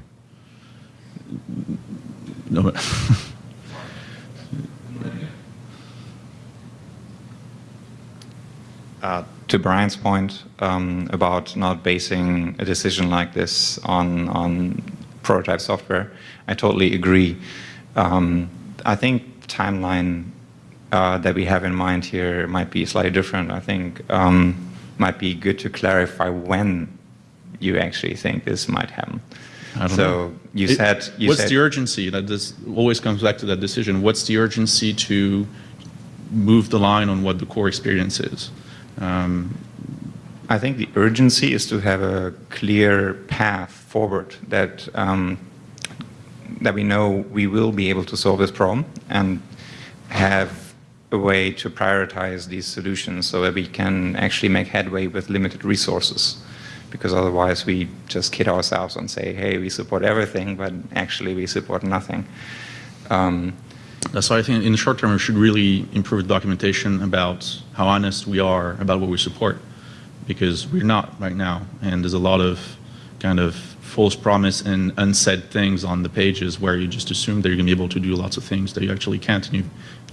No, but- Uh, to Bryan's point um, about not basing a decision like this on on prototype software, I totally agree. Um, I think the timeline uh, that we have in mind here might be slightly different. I think um, might be good to clarify when you actually think this might happen. I don't so know. you It- said you what's said, the urgency? That this always comes back to that decision. What's the urgency to move the line on what the core experience is? Um, I think the urgency is to have a clear path forward that um, that we know we will be able to solve this problem and have a way to prioritize these solutions so that we can actually make headway with limited resources. Because otherwise we just kid ourselves and say, hey, we support everything, but actually we support nothing. Um, I think in the short term, we should really improve the documentation about how honest we are about what we support, because we're not right now, and there's a lot of kind of false promise and unsaid things on the pages where you just assume that you're going to be able to do lots of things that you actually can't, and you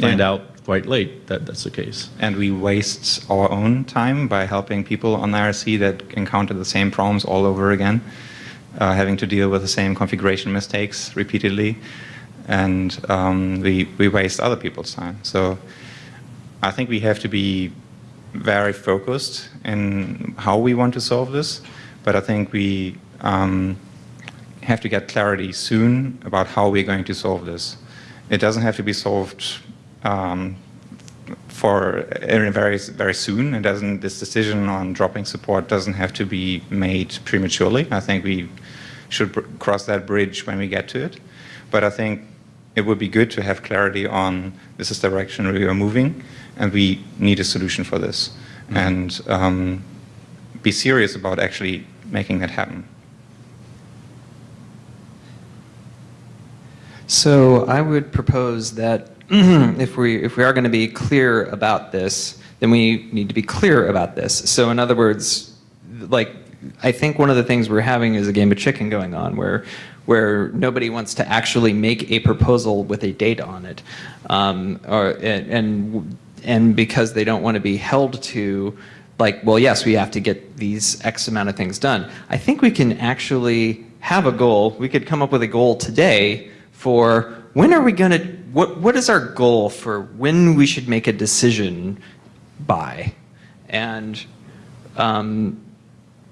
find Yeah. out quite late that that's the case. and we waste our own time by helping people on IRC that encounter the same problems all over again, uh, having to deal with the same configuration mistakes repeatedly, and um, we, we waste other people's time. So I think we have to be very focused in how we want to solve this, but I think we um, have to get clarity soon about how we're going to solve this. It doesn't have to be solved um, for uh, very very soon. It doesn't. This decision on dropping support doesn't have to be made prematurely. I think we should br- cross that bridge when we get to it. But I think it would be good to have clarity on this is the direction we are moving, and we need a solution for this, and um, be serious about actually making that happen. So I would propose that if we if we are going to be clear about this, then we need to be clear about this. So in other words, like I think one of the things we're having is a game of chicken going on where where nobody wants to actually make a proposal with a date on it, um, or and, and and because they don't want to be held to like well yes we have to get these x amount of things done i think we can actually have a goal. We could come up with a goal today for when are we going to, what, what is our goal for when we should make a decision by? And, um,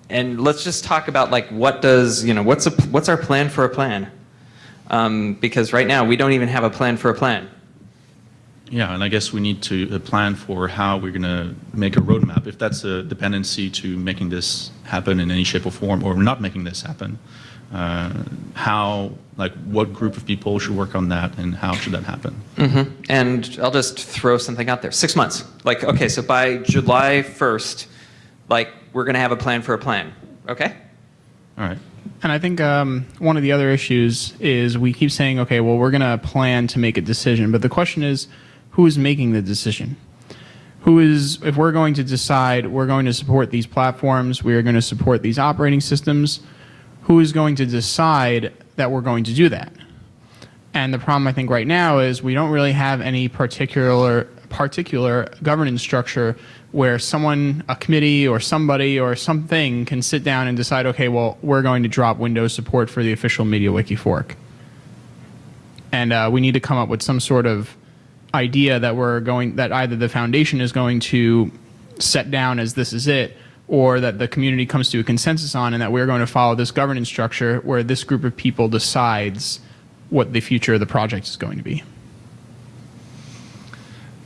and let's just talk about like what does, you know, what's, a, what's our plan for a plan? Um, because right now we don't even have a plan for a plan. Yeah, and I guess we need to uh, plan for how we're going to make a roadmap. If that's a dependency to making this happen in any shape or form, or not making this happen, uh, how, like, what group of people should work on that, and how should that happen? hmm And I'll just throw something out there. Six months. Like, okay, so by July 1st, like, we're going to have a plan for a plan. Okay? All right. And I think um, one of the other issues is we keep saying, okay, well, we're going to plan to make a decision. But the question is, who is making the decision? Who is, if we're going to decide we're going to support these platforms, we are going to support these operating systems, who is going to decide that we're going to do that? And the problem I think right now is we don't really have any particular particular governance structure where someone, a committee or somebody or something can sit down and decide, okay, well, we're going to drop Windows support for the official MediaWiki fork. And uh, we need to come up with some sort of idea that we're going, that either the foundation is going to set down as this is it, or that the community comes to a consensus on, and that we're going to follow this governance structure where this group of people decides what the future of the project is going to be.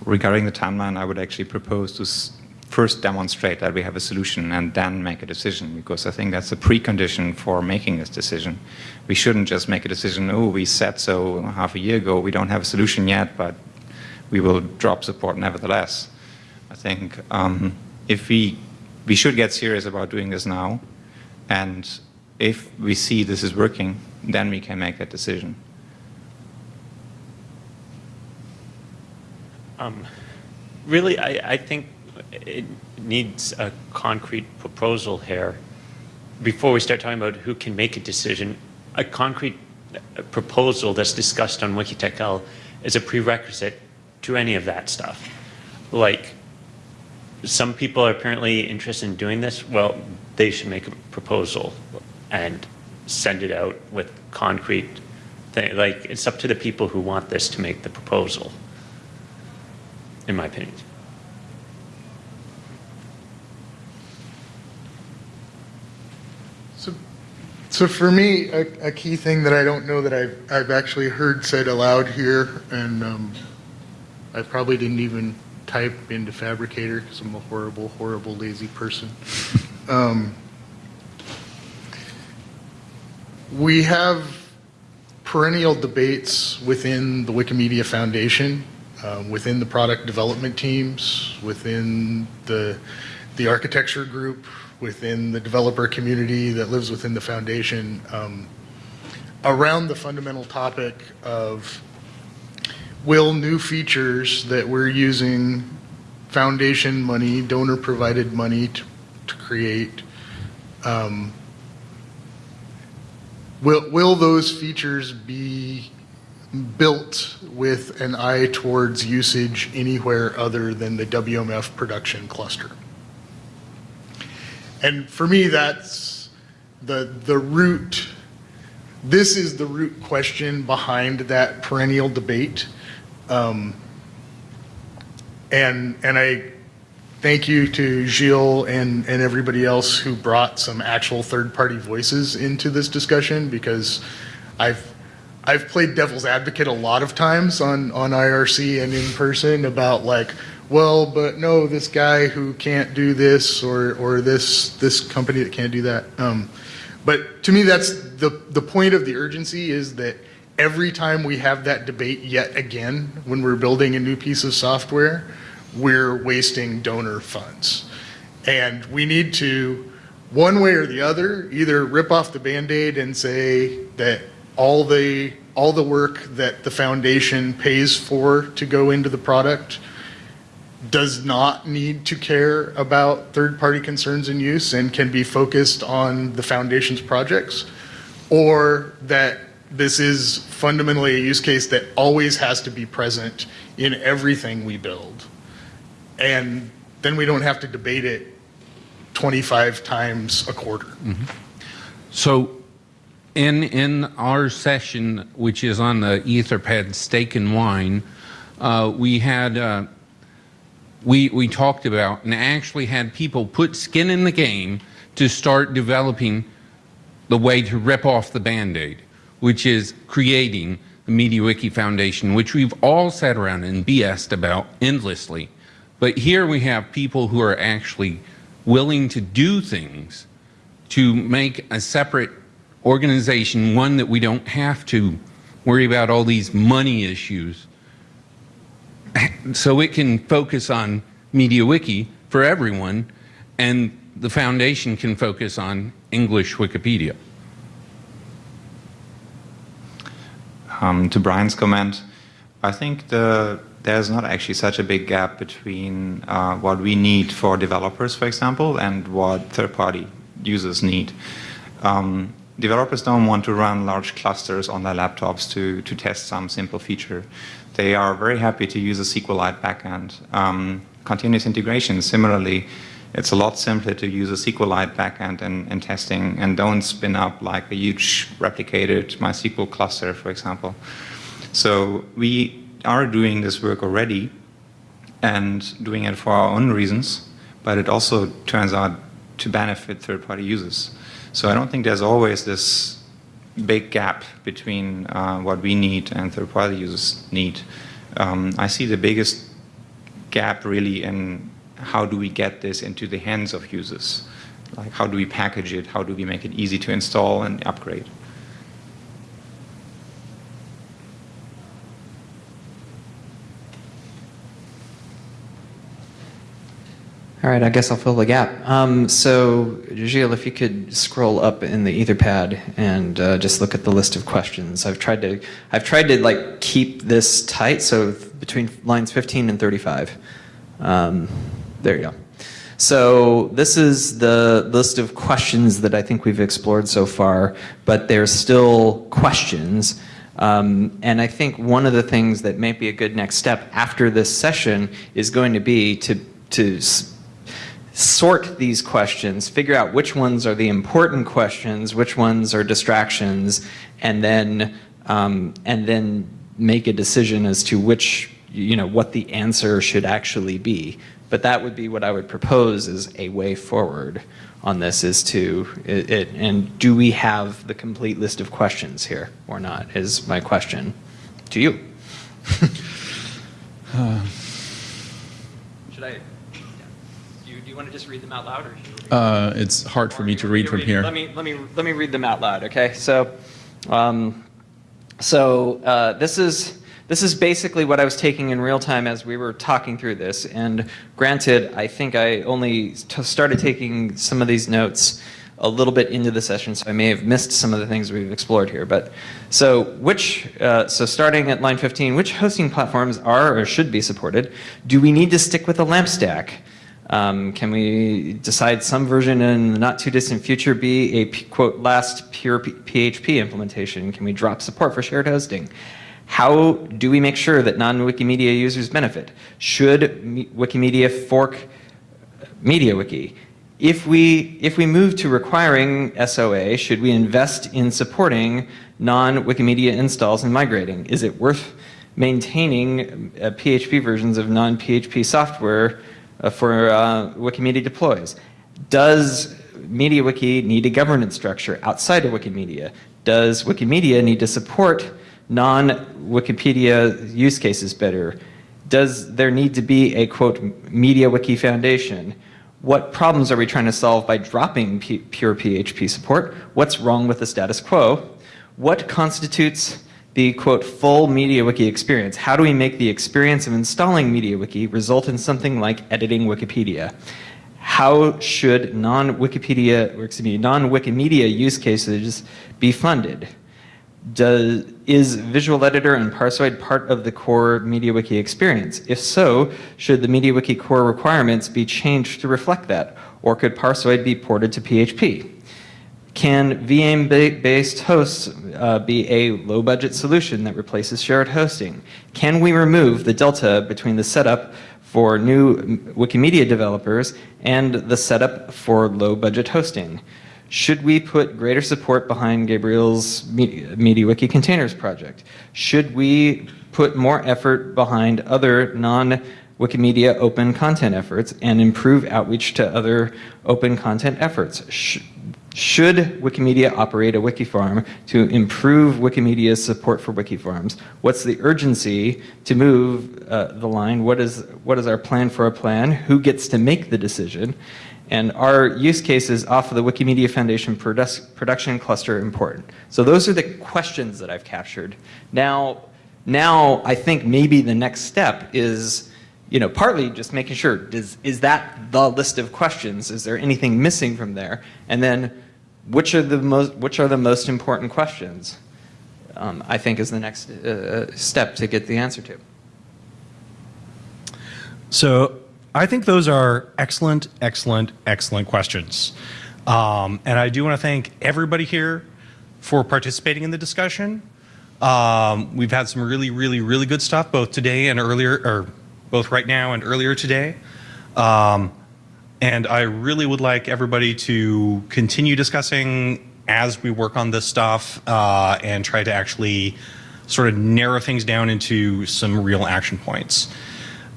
Regarding the timeline, I would actually propose to first demonstrate that we have a solution and then make a decision, because I think that's a precondition for making this decision. We shouldn't just make a decision, oh, we said so half a year ago, we don't have a solution yet, but we will drop support nevertheless. I think um, if we, we should get serious about doing this now, and if we see this is working, then we can make that decision. Um, Really, I, I think it needs a concrete proposal here. Before we start talking about who can make a decision, a concrete uh, proposal that's discussed on WikiTechL is a prerequisite to any of that stuff. Like, some people are apparently interested in doing this, well, they should make a proposal and send it out with concrete thing. Like, it's up to the people who want this to make the proposal in my opinion. So, so for me, a, a key thing that I don't know that I've, I've actually heard said aloud here, and um, I probably didn't even type into Phabricator because I'm a horrible, horrible, lazy person. Um, we have perennial debates within the Wikimedia Foundation, um, within the product development teams, within the, the architecture group, within the developer community that lives within the foundation, um, around the fundamental topic of will new features that we're using foundation money, donor provided money to, to create, um, will, will those features be built with an eye towards usage anywhere other than the WMF production cluster? And for me, that's the, the root, this is the root question behind that perennial debate. Um, and, and I thank you to Gilles and, and everybody else who brought some actual third-party voices into this discussion because I've, I've played devil's advocate a lot of times on, on IRC and in person about like, well, but no, this guy who can't do this or, or this, this company that can't do that. Um, but to me, that's the, the point of the urgency is that every time we have that debate yet again, when we're building a new piece of software, we're wasting donor funds. And we need to, one way or the other, either rip off the Band-Aid and say that all the, all the work that the foundation pays for to go into the product does not need to care about third-party concerns and use and can be focused on the foundation's projects, or that this is fundamentally a use case that always has to be present in everything we build. And then we don't have to debate it 25 times a quarter. So in, in our session, which is on the Etherpad Steak and Wine, uh, we had, uh, we, we talked about and actually had people put skin in the game to start developing the way to rip off the Band-Aid, which is creating the MediaWiki Foundation, which we've all sat around and BS'd about endlessly. But here we have people who are actually willing to do things to make a separate organization, one that we don't have to worry about all these money issues, so it can focus on MediaWiki for everyone, and the foundation can focus on English Wikipedia. Um, to Bryan's comment, I think the, there's not actually such a big gap between uh, what we need for developers, for example, and what third-party users need. Um, developers don't want to run large clusters on their laptops to, to test some simple feature. They are very happy to use a SQLite backend. Um, continuous integration, similarly, it's a lot simpler to use a SQLite backend in, in testing and don't spin up like a huge replicated MySQL cluster, for example. So we are doing this work already and doing it for our own reasons, but it also turns out to benefit third-party users. So I don't think there's always this big gap between uh, what we need and third-party users need. Um, I see the biggest gap really in how do we get this into the hands of users? Like how do we package it? How do we make it easy to install and upgrade? All right, I guess I'll fill the gap. Um, so, Gilles, if you could scroll up in the Etherpad and uh, just look at the list of questions. I've tried to, I've tried to like keep this tight, so between lines 15 and 35. Um, there you go. So this is the list of questions that I think we've explored so far, but there's still questions. Um, and I think one of the things that may be a good next step after this session is going to be to, to sort these questions, figure out which ones are the important questions, which ones are distractions, and then um, and then make a decision as to which you know what the answer should actually be. But that would be what I would propose as a way forward on this is to it, it and do we have the complete list of questions here or not is my question to you. Uh, Should I? Do you, do you want to just read them out loud, or should Uh, it's hard for me to read from here. Let me let me let me read them out loud. Okay, so, um, so uh, this is this is basically what I was taking in real time as we were talking through this. And granted, I think I only started taking some of these notes a little bit into the session, so I may have missed some of the things we've explored here. But so which, uh, so starting at line 15, which hosting platforms are or should be supported? Do we need to stick with a LAMP stack? Um, can we decide some version in the not too distant future be a quote last pure PHP implementation? Can we drop support for shared hosting? How do we make sure that non-Wikimedia users benefit? Should Wikimedia fork MediaWiki? If we, if we move to requiring SOA, should we invest in supporting non-Wikimedia installs and migrating? Is it worth maintaining uh, PHP versions of non-PHP software uh, for uh, Wikimedia deploys? Does MediaWiki need a governance structure outside of Wikimedia? Does Wikimedia need to support non-Wikipedia use cases better? Does there need to be a, quote, MediaWiki Foundation? What problems are we trying to solve by dropping P pure PHP support? What's wrong with the status quo? What constitutes the, quote, full MediaWiki experience? How do we make the experience of installing MediaWiki result in something like editing Wikipedia? How should non-Wikipedia, or excuse me, non-Wikimedia use cases be funded? Does, is Visual Editor and Parsoid part of the core MediaWiki experience? If so, should the MediaWiki core requirements be changed to reflect that? Or could Parsoid be ported to PHP? Can VM-based hosts uh, be a low-budget solution that replaces shared hosting? Can we remove the delta between the setup for new Wikimedia developers and the setup for low-budget hosting? Should we put greater support behind Gabriel's MediaWiki Containers project? Should we put more effort behind other non-Wikimedia open content efforts and improve outreach to other open content efforts? Sh- should Wikimedia operate a wiki farm to improve Wikimedia's support for wiki farms? What's the urgency to move uh, the line? What is, what is our plan for a plan? Who gets to make the decision? And are use cases off of the Wikimedia Foundation produc- production cluster important? So those are the questions that I've captured. Now, now I think maybe the next step is, you know, partly just making sure, does, is that the list of questions? Is there anything missing from there? And then which are the most, which are the most important questions? Um, I think is the next uh, step to get the answer to. So I think those are excellent, excellent, excellent questions. Um, and I do want to thank everybody here for participating in the discussion. Um, we've had some really, really, really good stuff both today and earlier, or both right now and earlier today. Um, and I really would like everybody to continue discussing as we work on this stuff uh, and try to actually sort of narrow things down into some real action points.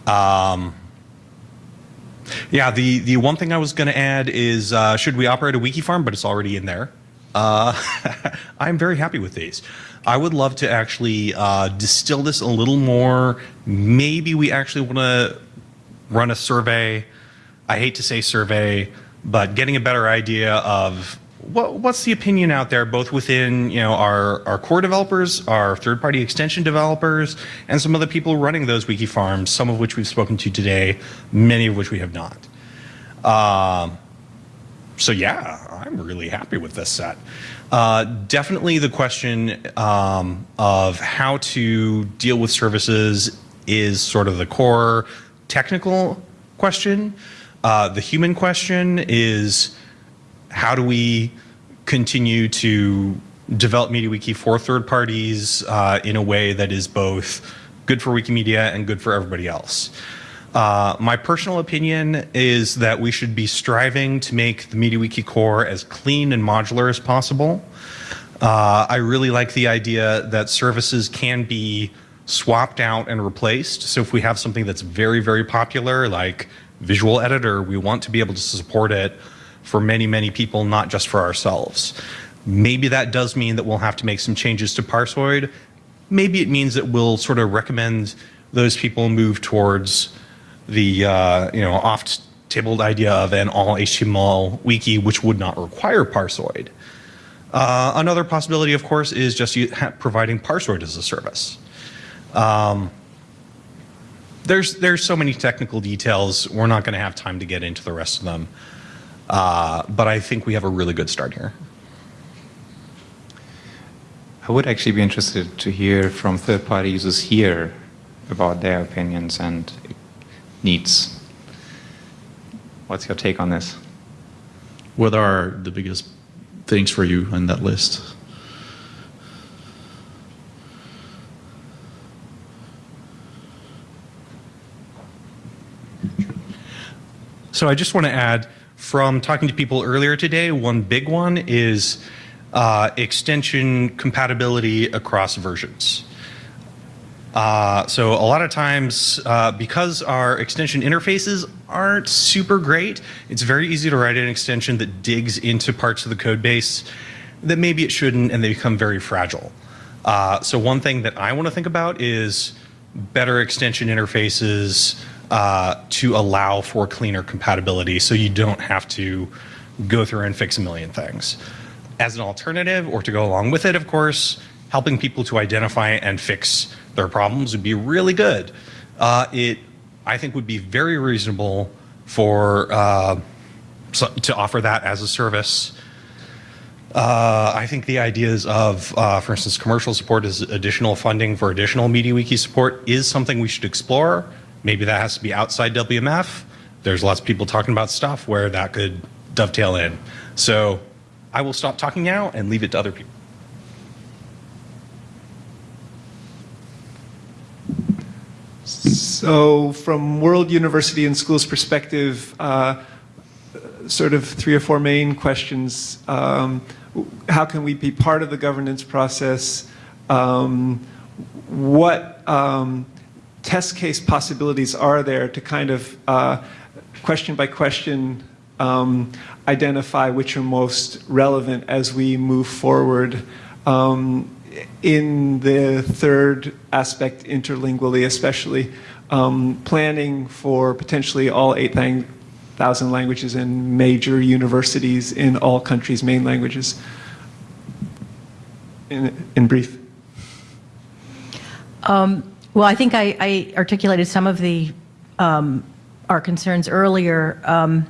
Um, yeah, the, the one thing I was going to add is uh, should we operate a wiki farm, but it's already in there. Uh, I'm very happy with these. I would love to actually uh, distill this a little more. Maybe we actually want to run a survey. I hate to say survey, but getting a better idea of what, what's the opinion out there, both within you know our, our core developers, our third-party extension developers, and some of the people running those wiki farms, some of which we've spoken to today, many of which we have not. Um, so yeah, I'm really happy with this set. Uh, definitely the question um, of how to deal with services is sort of the core technical question. Uh, the human question is how do we continue to develop MediaWiki for third parties uh, in a way that is both good for Wikimedia and good for everybody else. Uh, my personal opinion is that we should be striving to make the MediaWiki core as clean and modular as possible. Uh, I really like the idea that services can be swapped out and replaced. So if we have something that's very, very popular, like Visual Editor, we want to be able to support it for many, many people, not just for ourselves. Maybe that does mean that we'll have to make some changes to Parsoid. Maybe it means that we'll sort of recommend those people move towards the uh, you know oft-tabled idea of an all HTML wiki, which would not require Parsoid. Uh, another possibility, of course, is just providing Parsoid as a service. Um, there's there's so many technical details. We're not going to have time to get into the rest of them. Uh, but I think we have a really good start here. I would actually be interested to hear from third-party users here about their opinions and needs. What's your take on this? What are the biggest things for you on that list? So I just want to add, from talking to people earlier today, one big one is uh, extension compatibility across versions. Uh, so a lot of times, uh, because our extension interfaces aren't super great, it's very easy to write an extension that digs into parts of the code base that maybe it shouldn't, and they become very fragile. Uh, so one thing that I want to think about is better extension interfaces uh, to allow for cleaner compatibility so you don't have to go through and fix a million things. As an alternative, or to go along with it, of course, helping people to identify and fix their problems would be really good. Uh, it, I think, would be very reasonable for uh, so, to offer that as a service. Uh, I think the ideas of, uh, for instance, commercial support as additional funding for additional MediaWiki support is something we should explore. Maybe that has to be outside WMF. There's lots of people talking about stuff where that could dovetail in. So I will stop talking now and leave it to other people. So, from World University and Schools perspective, uh, sort of three or four main questions. Um, how can we be part of the governance process? Um, what um, test case possibilities are there to kind of uh, question by question um, identify which are most relevant as we move forward? Um, in the third aspect, interlingually especially, um, planning for potentially all 8,000 languages in major universities in all countries' main languages. In, in brief. Um, well, I think I, I articulated some of the um, our concerns earlier. Um,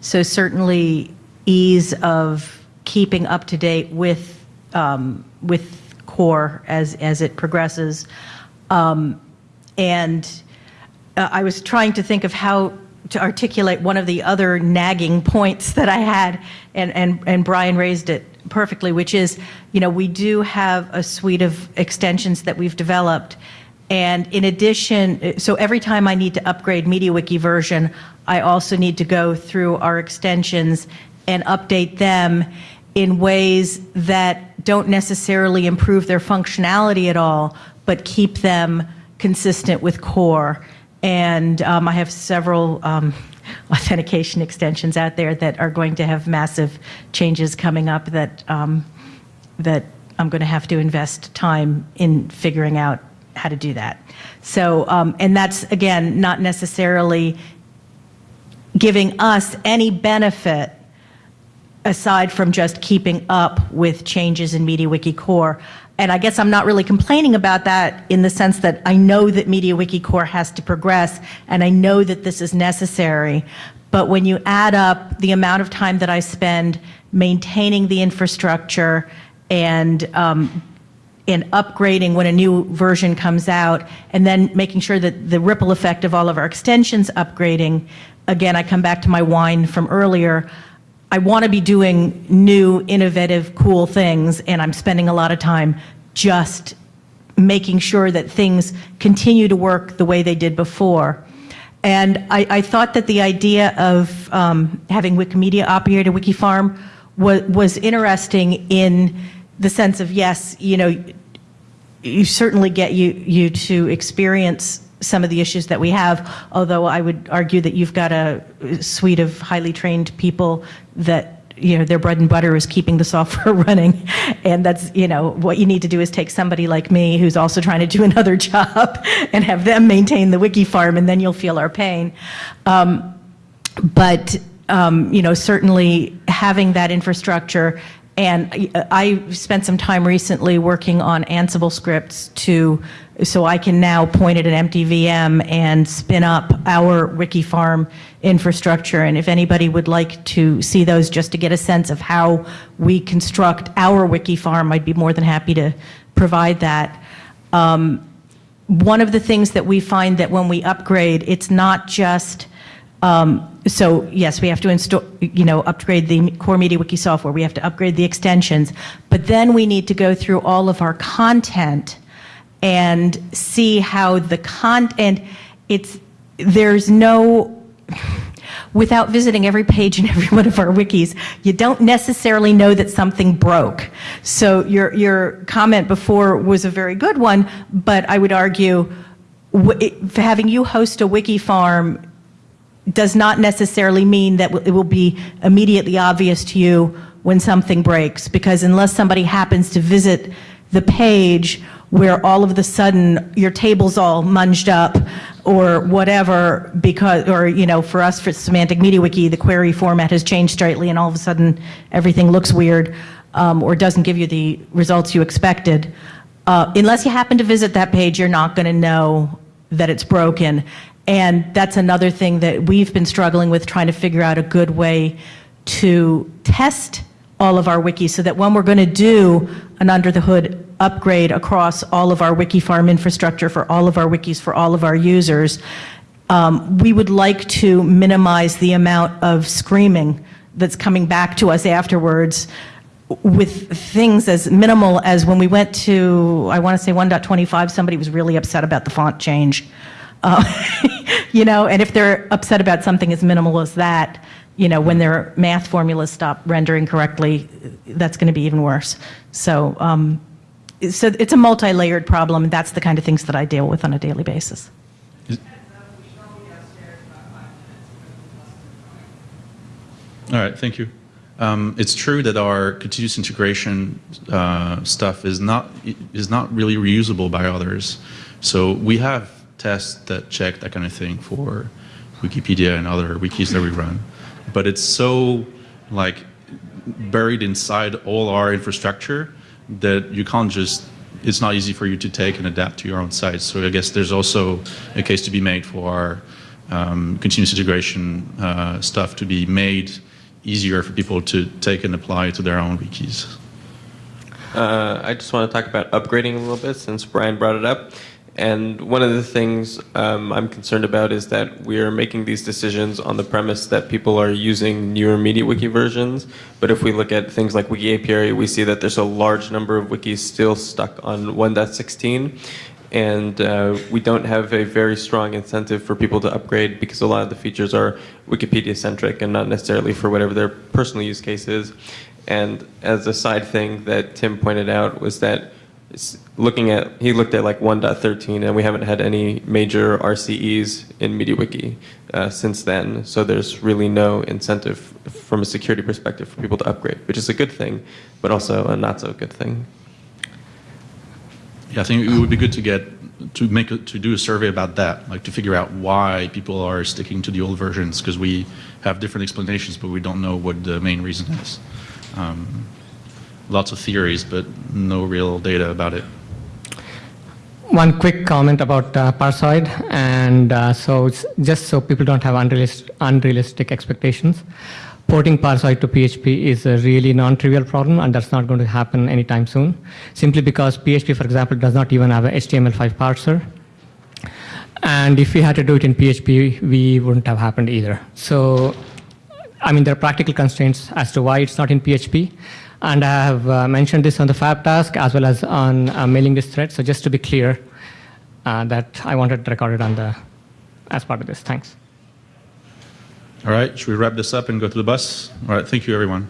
so certainly, ease of keeping up to date with um, with core as as it progresses, um, and uh, I was trying to think of how to articulate one of the other nagging points that I had, and and and Brian raised it perfectly, which is, you know, we do have a suite of extensions that we've developed. And in addition, so every time I need to upgrade MediaWiki version, I also need to go through our extensions and update them in ways that don't necessarily improve their functionality at all, but keep them consistent with core. And um, I have several um, authentication extensions out there that are going to have massive changes coming up that um, that I'm going to have to invest time in figuring out how to do that. So, um, and that's again not necessarily giving us any benefit aside from just keeping up with changes in MediaWiki Core. And I guess I'm not really complaining about that in the sense that I know that MediaWiki Core has to progress and I know that this is necessary. But when you add up the amount of time that I spend maintaining the infrastructure and um, and upgrading when a new version comes out, and then making sure that the ripple effect of all of our extensions upgrading, again, I come back to my whine from earlier. I want to be doing new, innovative, cool things, and I'm spending a lot of time just making sure that things continue to work the way they did before. And I, I thought that the idea of um, having Wikimedia operate a wiki farm was, was interesting in the sense of yes, you know, you certainly get you you to experience some of the issues that we have, although I would argue that you've got a suite of highly trained people that you know their bread and butter is keeping the software running. And that's you know what you need to do is take somebody like me who's also trying to do another job and have them maintain the wiki farm and then you'll feel our pain. Um, but um, you know certainly having that infrastructure and I spent some time recently working on Ansible scripts to, so I can now point at an empty VM and spin up our Wikifarm infrastructure. And if anybody would like to see those just to get a sense of how we construct our Wikifarm, I'd be more than happy to provide that. Um, one of the things that we find that when we upgrade, it's not just um, so yes, we have to install, you know, upgrade the core MediaWiki software. We have to upgrade the extensions, but then we need to go through all of our content and see how the content. It's there's no. Without visiting every page in every one of our wikis, you don't necessarily know that something broke. So your your comment before was a very good one, but I would argue having you host a wiki farm does not necessarily mean that it will be immediately obvious to you when something breaks because unless somebody happens to visit the page where all of the sudden your table's all munged up or whatever because or you know for us for semantic MediaWiki the query format has changed slightly and all of a sudden everything looks weird um, or doesn't give you the results you expected uh, unless you happen to visit that page you're not going to know that it's broken and that's another thing that we've been struggling with trying to figure out a good way to test all of our wikis so that when we're going to do an under the hood upgrade across all of our wiki farm infrastructure for all of our wikis for all of our users, um, we would like to minimize the amount of screaming that's coming back to us afterwards with things as minimal as when we went to, I want to say 1.25, somebody was really upset about the font change. Uh, you know, and if they're upset about something as minimal as that, you know, when their math formulas stop rendering correctly, that's going to be even worse. So, um, so it's a multi-layered problem, and that's the kind of things that I deal with on a daily basis. All right, thank you. Um, it's true that our continuous integration uh, stuff is not is not really reusable by others. So we have tests that check that kind of thing for Wikipedia and other wikis that we run, but it's so like buried inside all our infrastructure that you can't just it's not easy for you to take and adapt to your own site. So I guess there's also a case to be made for our um, continuous integration uh, stuff to be made easier for people to take and apply to their own wikis. Uh, I just want to talk about upgrading a little bit since Brian brought it up. And one of the things um, I'm concerned about is that we are making these decisions on the premise that people are using newer MediaWiki versions. But if we look at things like WikiApiary, we see that there's a large number of wikis still stuck on 1.16 and uh, we don't have a very strong incentive for people to upgrade because a lot of the features are Wikipedia centric and not necessarily for whatever their personal use case is. And as a side thing that Tim pointed out was that looking at he looked at like 1.13 and we haven't had any major RCEs in MediaWiki uh, since then. So there's really no incentive from a security perspective for people to upgrade, which is a good thing, but also a not so good thing. Yeah, I think it would be good to get to make to do a survey about that, like to figure out why people are sticking to the old versions because we have different explanations, but we don't know what the main reason is. Um, lots of theories, but no real data about it. One quick comment about uh, Parsoid, and uh, so just so people don't have unrealistic, unrealistic expectations porting Parsoid to PHP is a really non-trivial problem, and that's not going to happen anytime soon, simply because PHP, for example, does not even have a HTML5 parser. And if we had to do it in PHP, we wouldn't have happened either. So, I mean, there are practical constraints as to why it's not in PHP. And I have uh, mentioned this on the Phab task as well as on a mailing list thread. So just to be clear, uh, that I wanted recorded on the as part of this. Thanks. All right, should we wrap this up and go to the bus? All right, thank you, everyone.